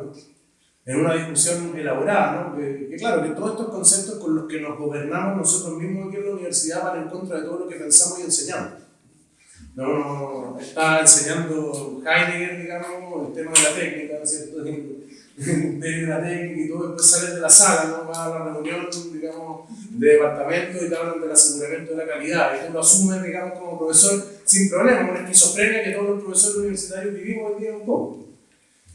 en una discusión elaborada, ¿no? que, claro, que todos estos conceptos con los que nos gobernamos nosotros mismos aquí en la universidad van en contra de todo lo que pensamos y enseñamos. No, está enseñando Heidegger, digamos, el tema de la técnica, ¿cierto? [LAUGHS] de la técnica y todo, después sales de la sala, ¿no? vas a la reunión, digamos, de departamento y te hablan del aseguramiento de la calidad, y tú lo asumes, digamos, como profesor sin problema, una esquizofrenia que todos los profesores universitarios vivimos hoy día un poco.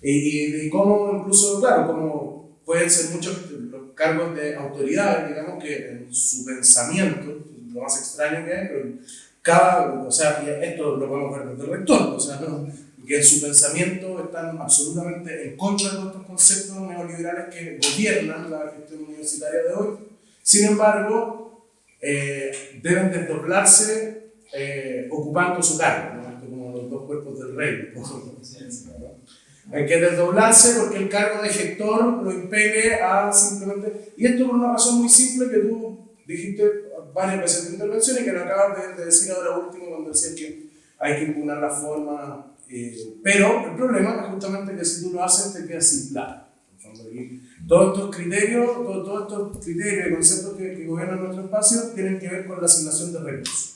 Y, y, cómo incluso, claro, como pueden ser muchos los cargos de autoridad, digamos que en su pensamiento, lo más extraño que hay, pero cada, o sea, esto lo podemos ver desde el rector, o sea, que en su pensamiento están absolutamente en contra de estos conceptos neoliberales que gobiernan la gestión universitaria de hoy. Sin embargo, eh, deben desdoblarse eh, ocupando su cargo, ¿no? como los dos cuerpos del rey. Hay que desdoblarse porque el cargo de gestor lo impele a simplemente... Y esto por una razón muy simple que tú dijiste varias veces en tu intervención y que lo acabas de, decir ahora último cuando decías que hay que impugnar la forma. Eh, pero el problema es justamente que si tú lo haces te quedas sin plata. Todos estos criterios, todos, estos criterios y conceptos que, que, gobiernan nuestro espacio tienen que ver con la asignación de recursos.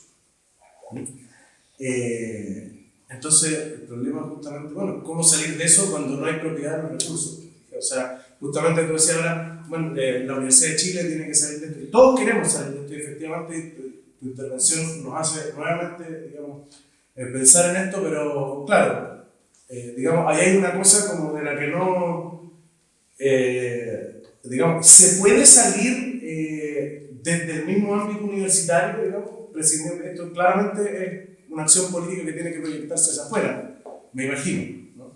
Eh, entonces, el problema justamente, bueno, ¿cómo salir de eso cuando no hay propiedad de los recursos? O sea, justamente tú decías ahora, bueno, eh, la Universidad de Chile tiene que salir de esto. Todos queremos salir de esto y efectivamente tu, intervención nos hace nuevamente, digamos, pensar en esto, pero claro, eh, digamos, ahí hay una cosa como de la que no, digamos, se puede salir desde el mismo ámbito universitario, digamos, esto claramente es una acción política que tiene que proyectarse hacia afuera, me imagino. ¿no?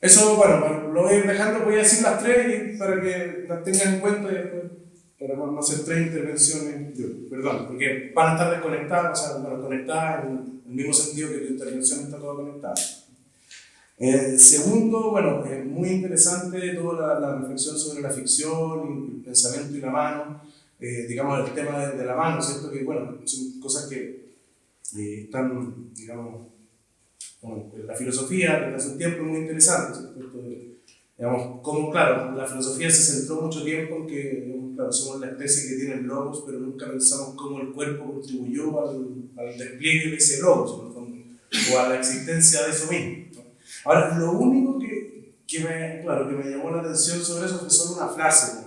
Eso, bueno, lo voy a dejando, voy a decir las tres para que las tengan en cuenta y después, para no hacer tres intervenciones, perdón, porque van a estar desconectadas, o sea, bueno, conectadas en el mismo sentido que tu intervención está toda conectada. Eh, segundo, bueno, es muy interesante toda la, reflexión sobre la ficción, el pensamiento y la mano, eh, digamos, el tema de, de, la mano, ¿cierto? Que, bueno, son cosas que eh, están, digamos, bueno, la filosofía desde hace un tiempo muy interesante, digamos, como, claro, la filosofía se centró mucho tiempo en que, claro, somos la especie que tiene logos, pero nunca pensamos cómo el cuerpo contribuyó al, al despliegue de ese logos, o a la existencia de eso mismo. Ahora, lo único que, que, me, claro, que me llamó la atención sobre eso fue solo una frase,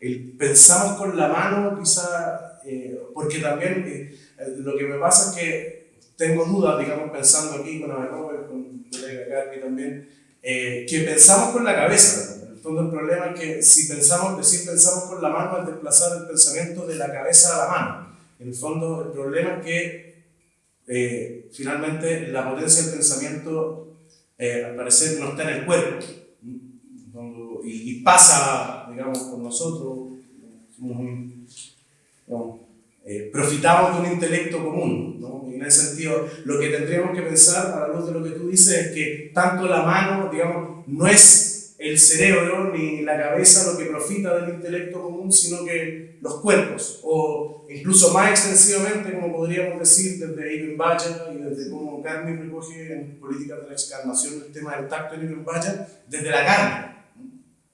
el, pensamos con la mano, quizá, eh, porque también... Eh, eh, lo que me pasa es que tengo dudas, digamos, pensando aquí con Abenova, con el colega Carmi también, eh, que pensamos con la cabeza. En el problema es que si pensamos, decir pensamos con la mano es desplazar el pensamiento de la cabeza a la mano. En el fondo el problema es que eh, finalmente la potencia del pensamiento al parecer no está en el cuerpo y, y, pasa, digamos, con nosotros. Somos un, eh, profitamos de un intelecto común. ¿no? En ese sentido, lo que tendríamos que pensar, a la luz de lo que tú dices, es que tanto la mano, digamos, no es el cerebro ni la cabeza lo que profita del intelecto común, sino que los cuerpos, o incluso más extensivamente, como podríamos decir, desde Ibn Baya y desde como Carmen recoge en Políticas de la Excarnación el tema del tacto en Ibn Baya, desde la carne.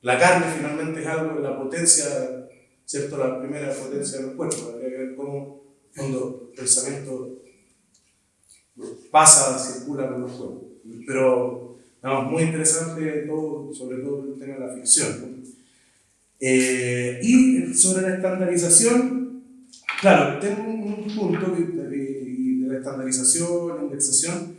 La carne finalmente es algo de la potencia, ¿cierto? La primera potencia del cuerpo, habría que ver cómo cuando el pensamiento pasa, circula con los cuerpos. Pero no, muy interesante todo, sobre todo el tema de la ficción. Eh, y sobre la estandarización, claro, tengo un, punto de, de, la estandarización, la indexación,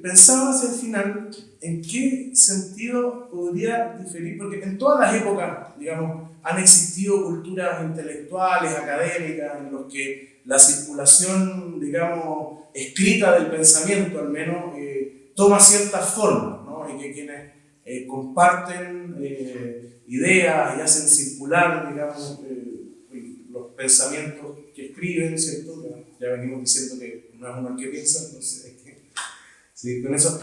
pensaba hacia el final en qué sentido podría diferir, porque en todas las épocas, digamos, han existido culturas intelectuales, académicas, en los que la circulación, digamos, escrita del pensamiento, al menos, eh, toma ciertas formas y que quienes eh, comparten eh, ideas y hacen circular, digamos, eh, los pensamientos que escriben, ¿cierto? Ya, venimos diciendo que no es uno el que piensa, entonces sí, con eso.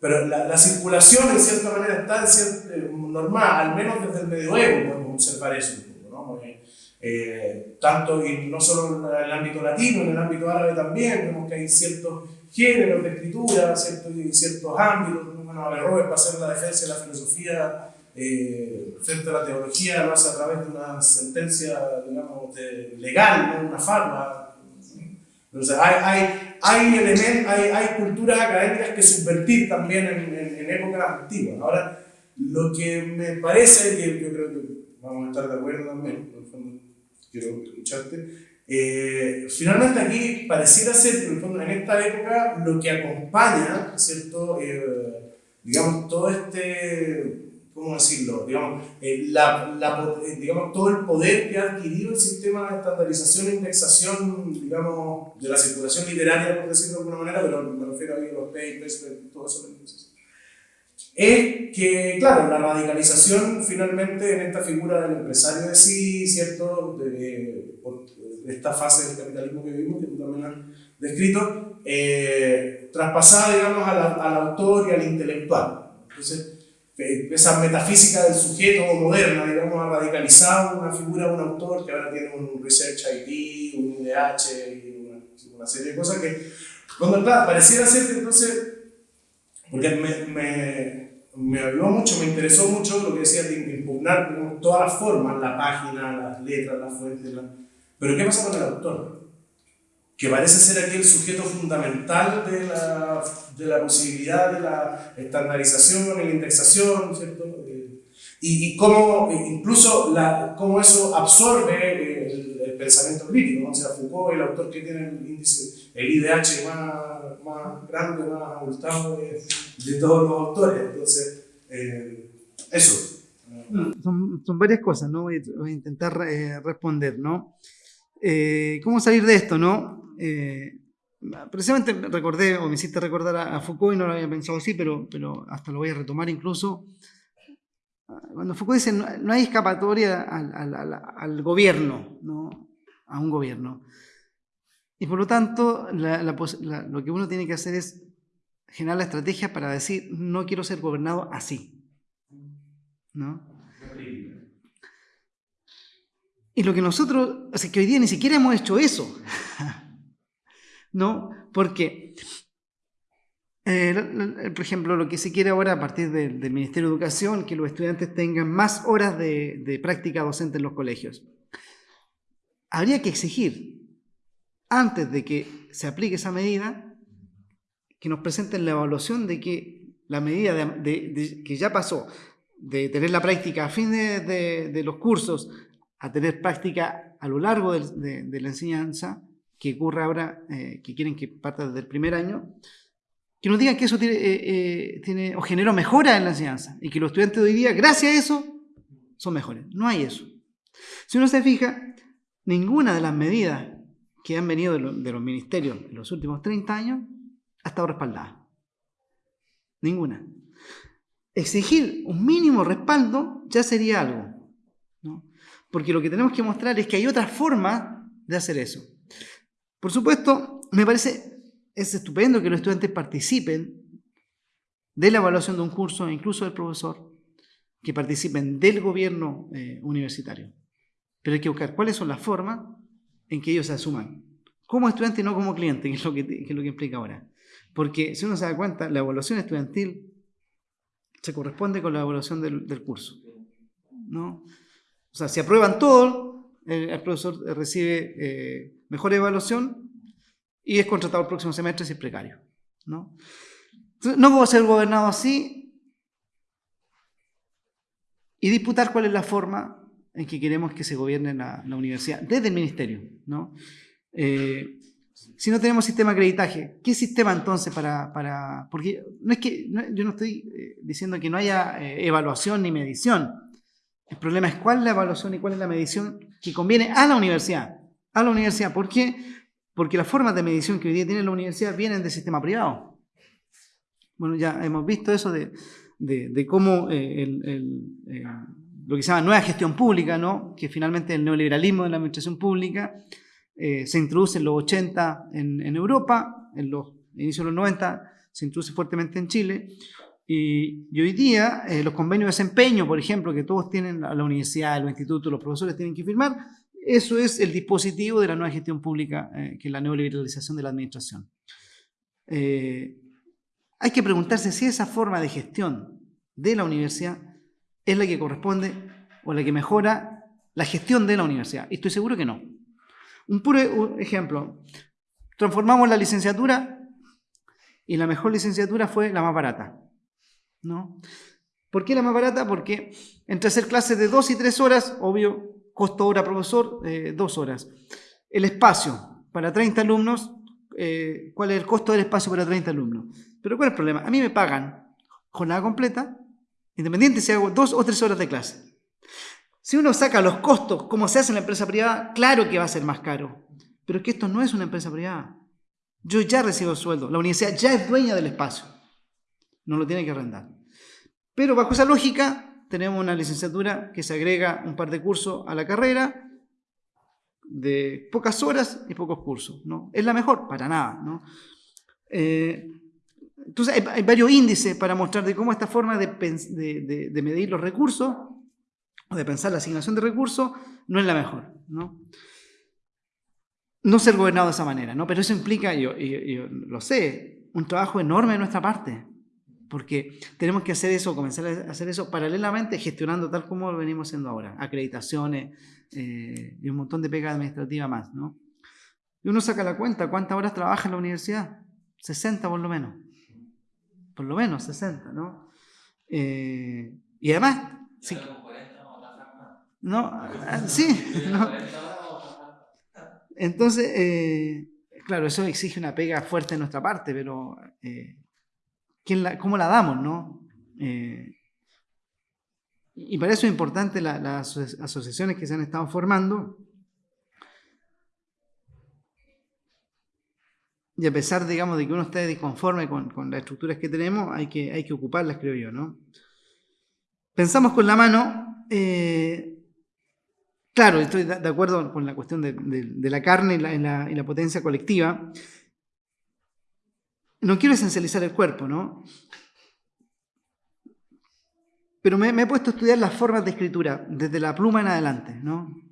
pero la, la, circulación, en cierta manera, está normal, al menos desde el medioevo podemos observar eso ¿no? tanto y no solo en el ámbito latino, en el ámbito árabe también, vemos que hay ciertos géneros de escritura, ciertos, ciertos ámbitos. Bueno, Averroes para hacer la defensa de la filosofía eh, frente a la teología lo hace a través de una sentencia, digamos, legal, no una farma. Entonces, hay, hay, hay, hay, hay culturas académicas que subvertir también en, en, épocas antiguas. Ahora, lo que me parece, que yo creo que vamos a estar de acuerdo también, en quiero escucharte, eh, finalmente aquí pareciera ser, en, esta época, lo que acompaña, ¿cierto? Eh, digamos, todo este, ¿cómo decirlo? Digamos, eh, la, digamos, todo el poder que ha adquirido el sistema de estandarización e indexación, digamos, de la circulación literaria, por decirlo de alguna manera, pero me refiero a los papers, todo eso es que, claro, la radicalización finalmente en esta figura del empresario de sí, ¿cierto? De, esta fase del capitalismo que vivimos, que tú también has descrito, eh, traspasada, digamos, al, autor y al intelectual. Entonces, esa metafísica del sujeto moderna, digamos, ha radicalizado una figura, un autor que ahora tiene un Research ID, un IDH y una, serie de cosas que, cuando, claro, pareciera ser que entonces, porque me, me, me ayudó mucho, me interesó mucho lo que decía de impugnar todas las formas, la página, las letras, las fuentes, la, pero ¿qué pasa con el autor? Que parece ser aquí el sujeto fundamental de la, de la posibilidad de la estandarización y la indexación, ¿cierto? Eh, y, y cómo incluso la, cómo eso absorbe el pensamiento crítico, o sea, Foucault, el autor que tiene el índice, el IDH más, más grande, más abultado de, todos los autores. Entonces, eh, eso. Son, son, varias cosas, ¿no? Voy, a intentar eh, responder, ¿no? Eh, ¿Cómo salir de esto, no? Eh, precisamente recordé, o me hiciste recordar a, Foucault, y no lo había pensado así, pero, pero hasta lo voy a retomar incluso. Cuando Foucault dice, no, hay escapatoria al, al, al, gobierno, ¿no? A un gobierno. Y por lo tanto, lo que uno tiene que hacer es generar la estrategia para decir, no quiero ser gobernado así. ¿No? Y lo que nosotros, o que hoy día ni siquiera hemos hecho eso. [LAUGHS] ¿No? Porque, eh, por ejemplo, lo que se quiere ahora a partir del, Ministerio de Educación, que los estudiantes tengan más horas de práctica docente en los colegios. Habría que exigir, antes de que se aplique esa medida, que nos presenten la evaluación de que la medida de, que ya pasó de tener la práctica a fin de, los cursos a tener práctica a lo largo de, la enseñanza, que ocurre ahora, eh, que quieren que parta desde el primer año, que nos digan que eso tiene, eh, eh, o generó mejora en la enseñanza y que los estudiantes de hoy día, gracias a eso, son mejores. No hay eso. Si uno se fija, ninguna de las medidas que han venido de, los ministerios en los últimos 30 años ha estado respaldada. Ninguna. Exigir un mínimo respaldo ya sería algo. ¿no? porque lo que tenemos que mostrar es que hay otra forma de hacer eso. Por supuesto, me parece es estupendo que los estudiantes participen de la evaluación de un curso, incluso del profesor, que participen del gobierno eh, universitario. Pero hay que buscar cuáles son las formas en que ellos se asuman como estudiante y no como cliente, [LAUGHS] que es lo que, que es lo que implica ahora. Porque si uno se da cuenta, la evaluación estudiantil se corresponde con la evaluación del, del curso. ¿no? O sea, si aprueban todo, el, el profesor recibe eh, mejor evaluación y es contratado el próximo semestre si es precario. ¿no? No puedo ser gobernado así y disputar cuál es la forma en que queremos que se gobierne la, universidad desde el ministerio. ¿no? Eh, si no tenemos sistema de acreditaje, ¿qué sistema entonces para...? para porque no es que yo no estoy eh, diciendo que no haya eh, evaluación ni medición. El problema es cuál es la evaluación y cuál es la medición que conviene a la universidad. A la universidad. ¿Por qué? Porque las formas de medición que hoy día tiene la universidad vienen del sistema privado. Bueno, ya hemos visto eso de, de, cómo el, lo que se llama nueva gestión pública, ¿no? que finalmente el neoliberalismo de la administración pública eh, se introduce en los 80 en, Europa, en los inicios de los 90 se introduce fuertemente en Chile, y, hoy día eh, los convenios de desempeño, por ejemplo, que todos tienen la, universidad, los institutos, los profesores tienen que firmar, eso es el dispositivo de la nueva gestión pública, eh, que es la neoliberalización de la administración. Hay que preguntarse si esa forma de gestión de la universidad es la que corresponde o la que mejora la gestión de la universidad. Y estoy seguro que no. Un puro ejemplo. Transformamos la licenciatura y la mejor licenciatura fue la más barata. ¿no? ¿Por qué la más barata? Porque entre hacer clases de dos y tres horas, obvio, costo hora profesor, eh, dos horas. El espacio para 30 alumnos, eh, ¿cuál es el costo del espacio para 30 alumnos? Pero ¿cuál es el problema? A mí me pagan jornada completa, independiente si hago dos o tres horas de clase. Si uno saca los costos, como se hace en la empresa privada, claro que va a ser más caro. Pero es que esto no es una empresa privada. Yo ya recibo el sueldo. La universidad ya es dueña del espacio. No lo tiene que arrendar. Pero bajo esa lógica, tenemos una licenciatura que se agrega un par de cursos a la carrera, de pocas horas y pocos cursos. ¿no? ¿Es la mejor? Para nada. ¿no? Eh, entonces, hay, varios índices para mostrar de cómo esta forma de, de, de, de, medir los recursos o de pensar la asignación de recursos no es la mejor. ¿no? no ser gobernado de esa manera, ¿no? pero eso implica, yo, yo, yo lo sé, un trabajo enorme de nuestra parte porque tenemos que hacer eso, comenzar a hacer eso paralelamente, gestionando tal como lo venimos haciendo ahora, acreditaciones eh, y un montón de pega administrativa más, ¿no? Y uno saca la cuenta, ¿cuántas horas trabaja en la universidad? 60 por lo menos. Por lo menos 60, ¿no? Eh, y además... Sí, no, ah, sí, no. Entonces, eh, claro, eso exige una pega fuerte de nuestra parte, pero eh, la, cómo la damos, ¿no? Y para eso es importante las la asociaciones que se han estado formando. Y a pesar, digamos, de que uno esté disconforme con, las estructuras que tenemos, hay que, ocuparlas, creo yo, ¿no? Pensamos con la mano, eh, claro, estoy de acuerdo con la cuestión de, la carne y la potencia colectiva, no quiero esencializar el cuerpo, ¿no? Pero me, me, he puesto a estudiar las formas de escritura, desde la pluma en adelante, ¿no?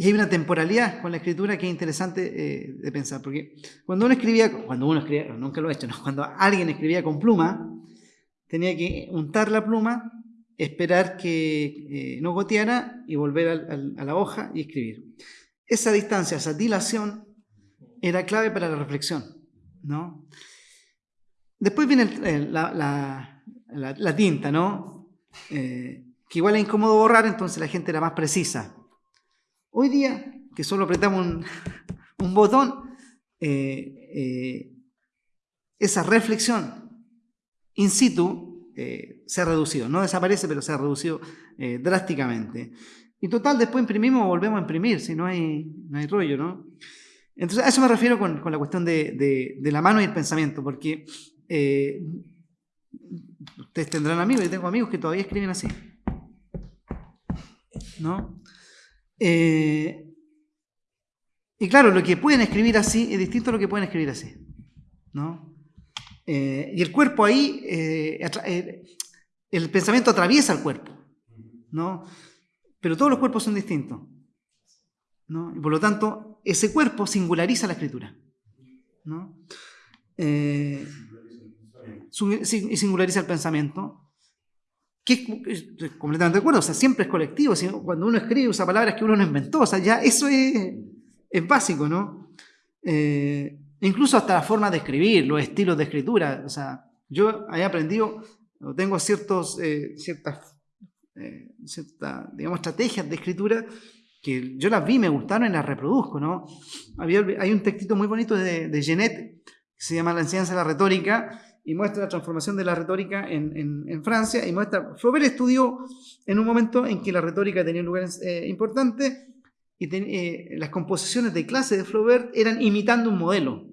Y hay una temporalidad con la escritura que es interesante eh, de pensar, porque cuando uno escribía, cuando uno escribía, nunca lo he hecho, cuando alguien escribía con pluma, tenía que untar la pluma, esperar que eh, no goteara y volver a la hoja y escribir. Esa distancia, esa dilación, era clave para la reflexión, ¿no? Después viene la, tinta, ¿no? Eh, que igual es incómodo borrar, entonces la gente era más precisa. Hoy día, que solo apretamos un, un botón, eh, eh, esa reflexión in situ eh, se ha reducido. No desaparece, pero se ha reducido drásticamente. Y total, después imprimimos o volvemos a imprimir, si no hay, rollo, ¿no? Entonces, a eso me refiero con, la cuestión de, la mano y el pensamiento, porque ustedes tendrán amigos, yo tengo amigos que todavía escriben así. ¿No? Eh, y claro, lo que pueden escribir así es distinto a lo que pueden escribir así. ¿No? Eh, y el cuerpo ahí, eh, el pensamiento atraviesa el cuerpo, ¿no? Pero todos los cuerpos son distintos, ¿no? Y por lo tanto, ese cuerpo singulariza la escritura, ¿no? y singulariza el pensamiento, que es completamente de acuerdo, o sea, siempre es colectivo, cuando uno escribe usa palabras que uno no inventó, o sea, ya eso es, es básico, ¿no? Eh, incluso hasta la forma de escribir, los estilos de escritura, o sea, yo he aprendido, tengo ciertos, eh, ciertas, eh, digamos, estrategias de escritura que yo las vi, me gustaron y las reproduzco, ¿no? Había, hay un textito muy bonito de, de Genet, que se llama La enseñanza de la retórica, y muestra la transformación de la retórica en, Francia y muestra, Flaubert estudió en un momento en que la retórica tenía un lugar eh, importante y eh, las composiciones de clase de Flaubert eran imitando un modelo.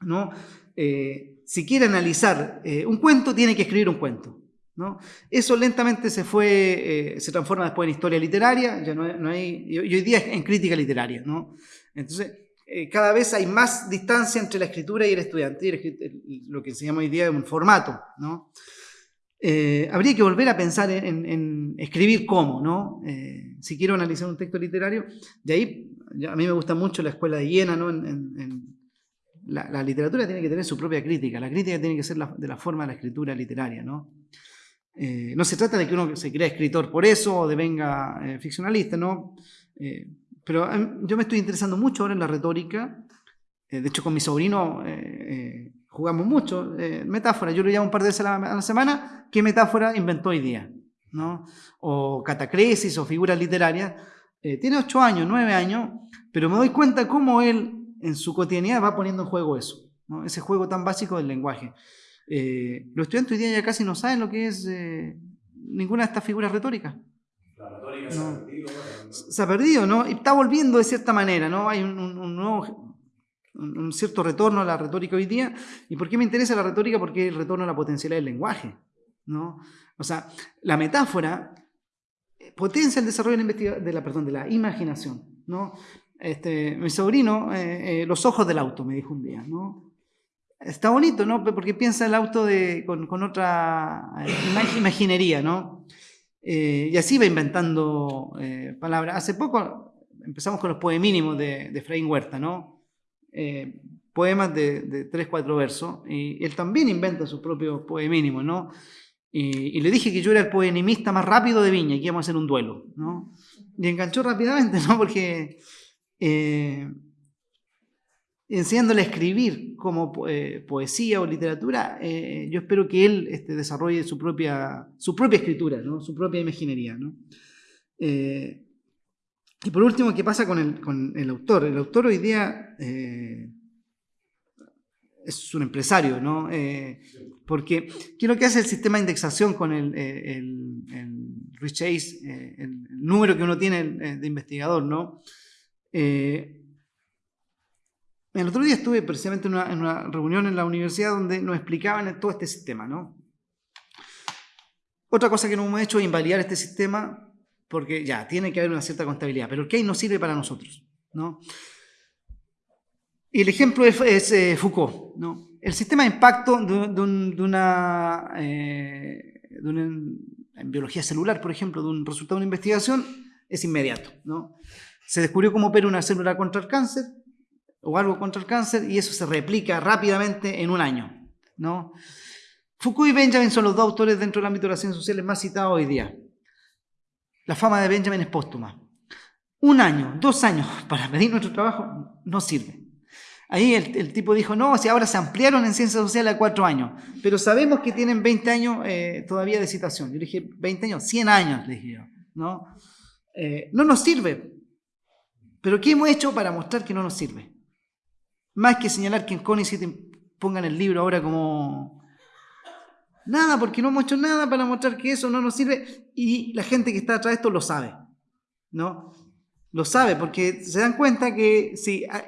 ¿no? Eh, si quiere analizar un cuento, tiene que escribir un cuento. ¿no? Eso lentamente se fue, se transforma después en historia literaria, ya no, hay, y hoy día en crítica literaria. ¿no? Entonces, eh, cada vez hay más distancia entre la escritura y el estudiante, lo que se llama hoy día un formato. ¿no? Eh, habría que volver a pensar en, escribir cómo, ¿no? Eh, si quiero analizar un texto literario, de ahí a mí me gusta mucho la escuela de Iena, ¿no? La, literatura tiene que tener su propia crítica, la crítica tiene que ser de la forma de la escritura literaria, ¿no? no se trata de que uno se crea escritor por eso o de venga ficcionalista, ¿no? Pero em, yo me estoy interesando mucho ahora en la retórica. Eh, de hecho, con mi sobrino eh, eh, jugamos mucho. metáfora, yo lo llamo un par de veces a la, semana. ¿Qué metáfora inventó hoy día? ¿No? O catacresis o figuras literarias. tiene ocho años, nueve años, pero me doy cuenta cómo él en su cotidianidad va poniendo en juego eso. ¿no? Ese juego tan básico del lenguaje. los estudiantes hoy día ya casi no saben lo que es ninguna de estas figuras retóricas. La retórica ha perdido. Se ha perdido, ¿no? Y está volviendo de cierta manera, ¿no? Hay un, nuevo un cierto retorno a la retórica hoy día. ¿Y por qué me interesa la retórica? Porque el retorno a la potencialidad del lenguaje, ¿no? O sea, la metáfora potencia el desarrollo de la, imaginación, ¿no? Este, mi sobrino, eh, eh, los ojos del auto, me dijo un día, ¿no? Está bonito, ¿no? Porque piensa el auto de, con, con, otra eh, imaginería, ¿no? Eh, y así va inventando eh, palabras. Hace poco empezamos con los poemínimos de, de Efraín Huerta, ¿no? Eh, poemas de, de, tres, cuatro versos. Y él también inventa sus propios poemínimos, ¿no? Y, le dije que yo era el poemimista más rápido de Viña y que íbamos a hacer un duelo, ¿no? Y enganchó rápidamente, [LAUGHS] ¿no? Porque enseñándole a escribir como eh, poesía o literatura, eh, yo espero que él este, desarrolle su propia, su propia escritura, su propia imaginería. Eh, y por último, ¿qué pasa con el, con el autor? El autor hoy día es un empresario, ¿no? porque ¿qué es lo que hace el sistema de indexación con el, el, el Chase, el, número que uno tiene de investigador, ¿no? El otro día estuve precisamente en una, reunión en la universidad donde nos explicaban todo este sistema, ¿no? Otra cosa que no hemos hecho es invalidar este sistema porque ya, tiene que haber una cierta contabilidad, pero el que no sirve para nosotros, ¿no? Y el ejemplo es, eh, Foucault, ¿no? El sistema de impacto de, una, eh, en biología celular, por ejemplo, de un resultado de una investigación, es inmediato, ¿no? Se descubrió cómo opera una célula contra el cáncer, o algo contra el cáncer y eso se replica rápidamente en un año. ¿no? Foucault y Benjamin son los dos autores dentro del ámbito de las ciencias sociales más citados hoy día. La fama de Benjamin es póstuma. Un año, dos años para medir nuestro trabajo no sirve. Ahí el, tipo dijo, no, si ahora se ampliaron en ciencias sociales a cuatro años, pero sabemos que tienen 20 años eh, todavía de citación. Yo dije, 20 años, 100 años, le dije yo. ¿no? Eh, no nos sirve. Pero ¿qué hemos hecho para mostrar que no nos sirve? Más que señalar que en CONICET pongan el libro ahora como... Nada, porque no hemos hecho nada para mostrar que eso no nos sirve y la gente que está atrás de esto lo sabe, ¿no? Lo sabe porque se dan cuenta que si... Ah,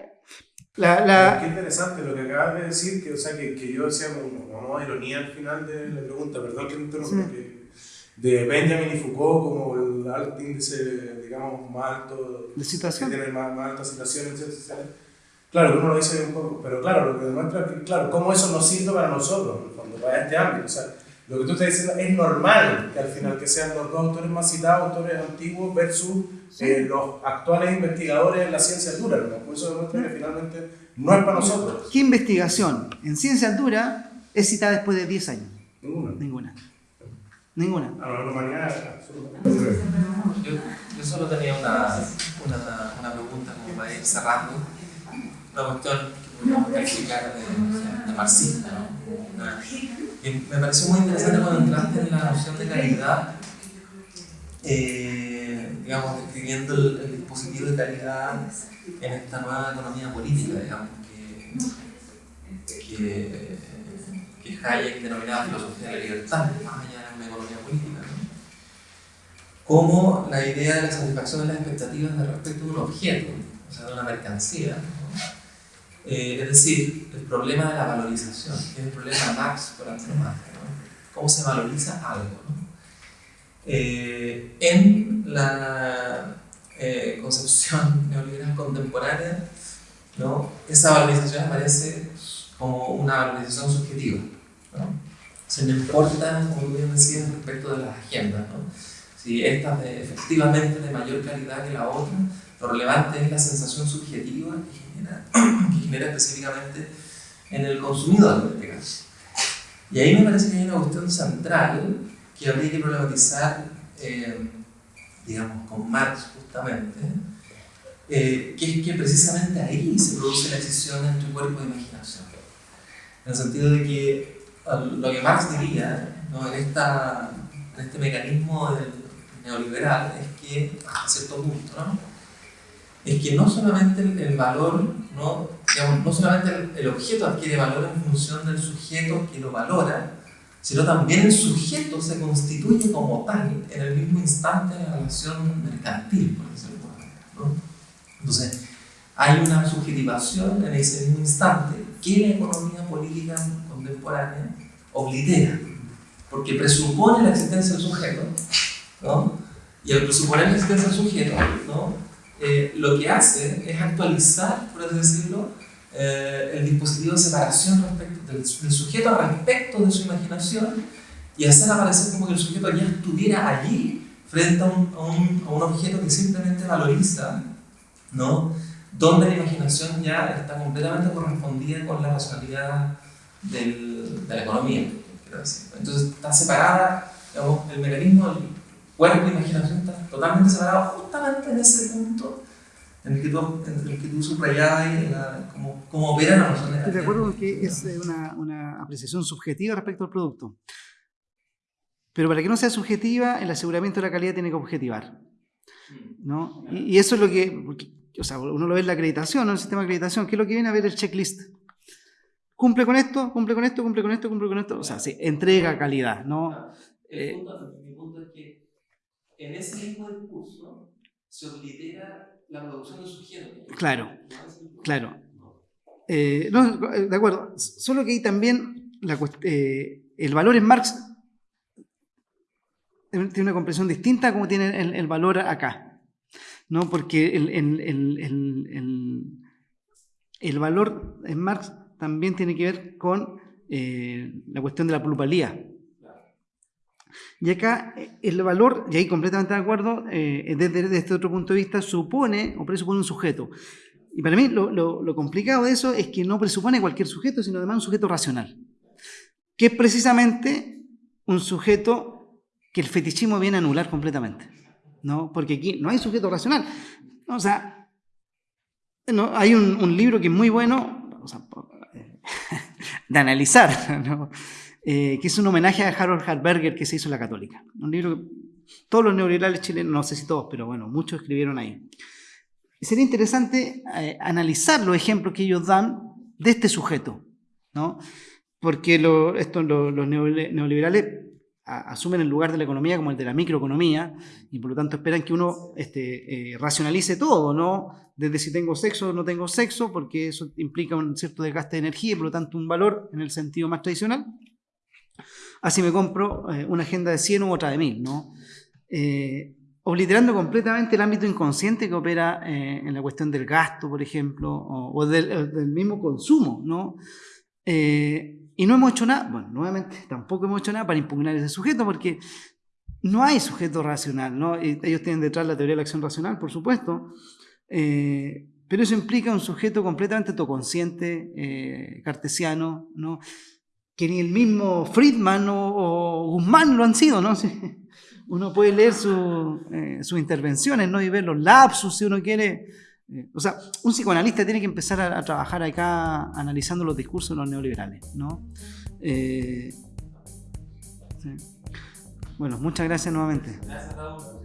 la, Qué interesante lo que acabas de decir, que, o sea, que, que yo decía como, como, ironía al final de la pregunta, perdón que me interrumpa, que de Benjamin y Foucault como el alto índice, digamos, más alto, de situación. Que tiene más, más etc Claro, uno lo dice un poco, pero claro, lo que demuestra es que, claro, cómo eso nos sirve para nosotros, cuando para este ámbito. O sea, lo que tú estás diciendo es normal que al final que sean los dos autores más citados, autores antiguos, versus eh, los actuales investigadores en la ciencia dura. ¿no? Por eso demuestra que finalmente no es para nosotros. ¿Qué investigación en ciencia dura es citada después de 10 años? Ninguna. Ninguna. Ninguna. A la humanidad, absolutamente. Yo, yo solo tenía una, una, una pregunta como para ir cerrando. Una que podríamos calificar de, de marxista, ¿no? Una- me pareció muy interesante cuando entraste en la noción de calidad, eh, digamos, describiendo el, el dispositivo de calidad en esta nueva economía política, digamos, que, que, que Hayek denominaba filosofía de la libertad, más allá de una economía política. ¿no? como la idea de la satisfacción de las expectativas de respecto de un objeto, o sea, de una mercancía. ¿No? Eh, es decir, el problema de la valorización, que es el problema de Marx por antonomasia, ¿no? ¿Cómo se valoriza algo? ¿no? Eh, en la eh, concepción [LAUGHS] neoliberal contemporánea, ¿no? esa valorización aparece como una valorización subjetiva. ¿no? Se le importa, como bien decías, respecto de las agendas. ¿no? si esta es efectivamente de mayor calidad que la otra, lo relevante es la sensación subjetiva que que [CLEARS THROAT] genera específicamente en el consumidor en este caso. Y ahí me parece que hay una cuestión central que habría que problematizar, eh, digamos, con Marx justamente, eh, que es que precisamente ahí se produce la decisión entre cuerpo e imaginación. En el sentido de que lo que Marx diría ¿no? en, esta, en este mecanismo del neoliberal es que, hasta cierto punto, ¿no? Es que no solamente el, el valor, ¿no? Digamos, no solamente el, el objeto adquiere valor en función del sujeto que lo valora, sino también el sujeto se constituye como tal en el mismo instante de la relación mercantil, por decirlo ¿no? Entonces, hay una subjetivación en ese mismo instante que la economía política contemporánea oblitera, porque presupone la existencia del sujeto, ¿no? Y al presuponer la existencia del sujeto, ¿no? Eh, lo que hace es actualizar, por así decirlo, eh, el dispositivo de separación respecto del, del sujeto respecto de su imaginación y hacer aparecer como que el sujeto ya estuviera allí frente a un, a un, a un objeto que simplemente valoriza, ¿no? donde la imaginación ya está completamente correspondida con la racionalidad del, de la economía. quiero decir. Entonces está separada, digamos, el mecanismo cuerpo e imaginación está totalmente separado justamente en ese punto en el que tú, en el que tú subrayabas cómo, cómo opera la noción de Estoy de calidad. acuerdo con que es eh, una, una apreciación subjetiva respecto al producto. Pero para que no sea subjetiva, el aseguramiento de la calidad tiene que objetivar. ¿no? Y, y eso es lo que, porque, o sea, uno lo ve en la acreditación, ¿no? en el sistema de acreditación, que es lo que viene a ver el checklist. Cumple con esto, cumple con esto, cumple con esto, cumple con esto. O sea, sí, entrega calidad, ¿no? El punto, mi punto es que en ese mismo discurso se oblitera la producción del sujeto. Claro, ¿no? Es el- claro. Eh, no, de acuerdo. Solo que ahí también la eh, el valor en Marx tiene una comprensión distinta a como tiene el, el valor acá. ¿no? Porque el, el- el- el- el- el valor en Marx también tiene que ver con eh, la cuestión de la plusvalía. Y acá eh, el valor, y ahí completamente de acuerdo, eh, desde, desde este otro punto de vista, supone o presupone un sujeto. Y para mí lo, lo- lo complicado de eso es que no presupone cualquier sujeto, sino además un sujeto racional, que es precisamente un sujeto que el fetichismo viene a anular completamente. ¿no? Porque aquí no hay sujeto racional. O sea, no, hay un, un libro que es muy bueno o sea, [LAUGHS] de analizar, [LAUGHS] ¿no? Eh, que es un homenaje a Harold Harberger que se hizo en la Católica. Un libro que todos los neoliberales chilenos, no sé si todos, pero bueno, muchos escribieron ahí. Sería interesante eh, analizar los ejemplos que ellos dan de este sujeto, ¿no? Porque lo- esto, lo- los neoliberales asumen el lugar de la economía como el de la microeconomía y por lo tanto esperan que uno este, eh, racionalice todo, ¿no? Desde si tengo sexo o no tengo sexo, porque eso implica un cierto desgaste de energía y por lo tanto un valor en el sentido más tradicional. Así me compro eh, una agenda de 100 u otra de 1000, ¿no? Eh, obliterando completamente el ámbito inconsciente que opera eh, en la cuestión del gasto, por ejemplo, o, del, mismo consumo, ¿no? Y no hemos hecho nada, bueno, nuevamente, tampoco hemos hecho nada para impugnar ese sujeto, porque no hay sujeto racional, ¿no? ellos tienen detrás la teoría de la acción racional, por supuesto, pero eso implica un sujeto completamente autoconsciente, cartesiano, ¿no? Que ni el mismo Friedman o, Guzmán lo han sido, ¿no? [LAUGHS] Uno puede leer eh, sus intervenciones, ¿no? Y ver los lapsus, si uno quiere. o sea, un psicoanalista tiene que empezar a, trabajar acá analizando los discursos de los neoliberales, ¿no? Bueno, muchas gracias nuevamente. Gracias a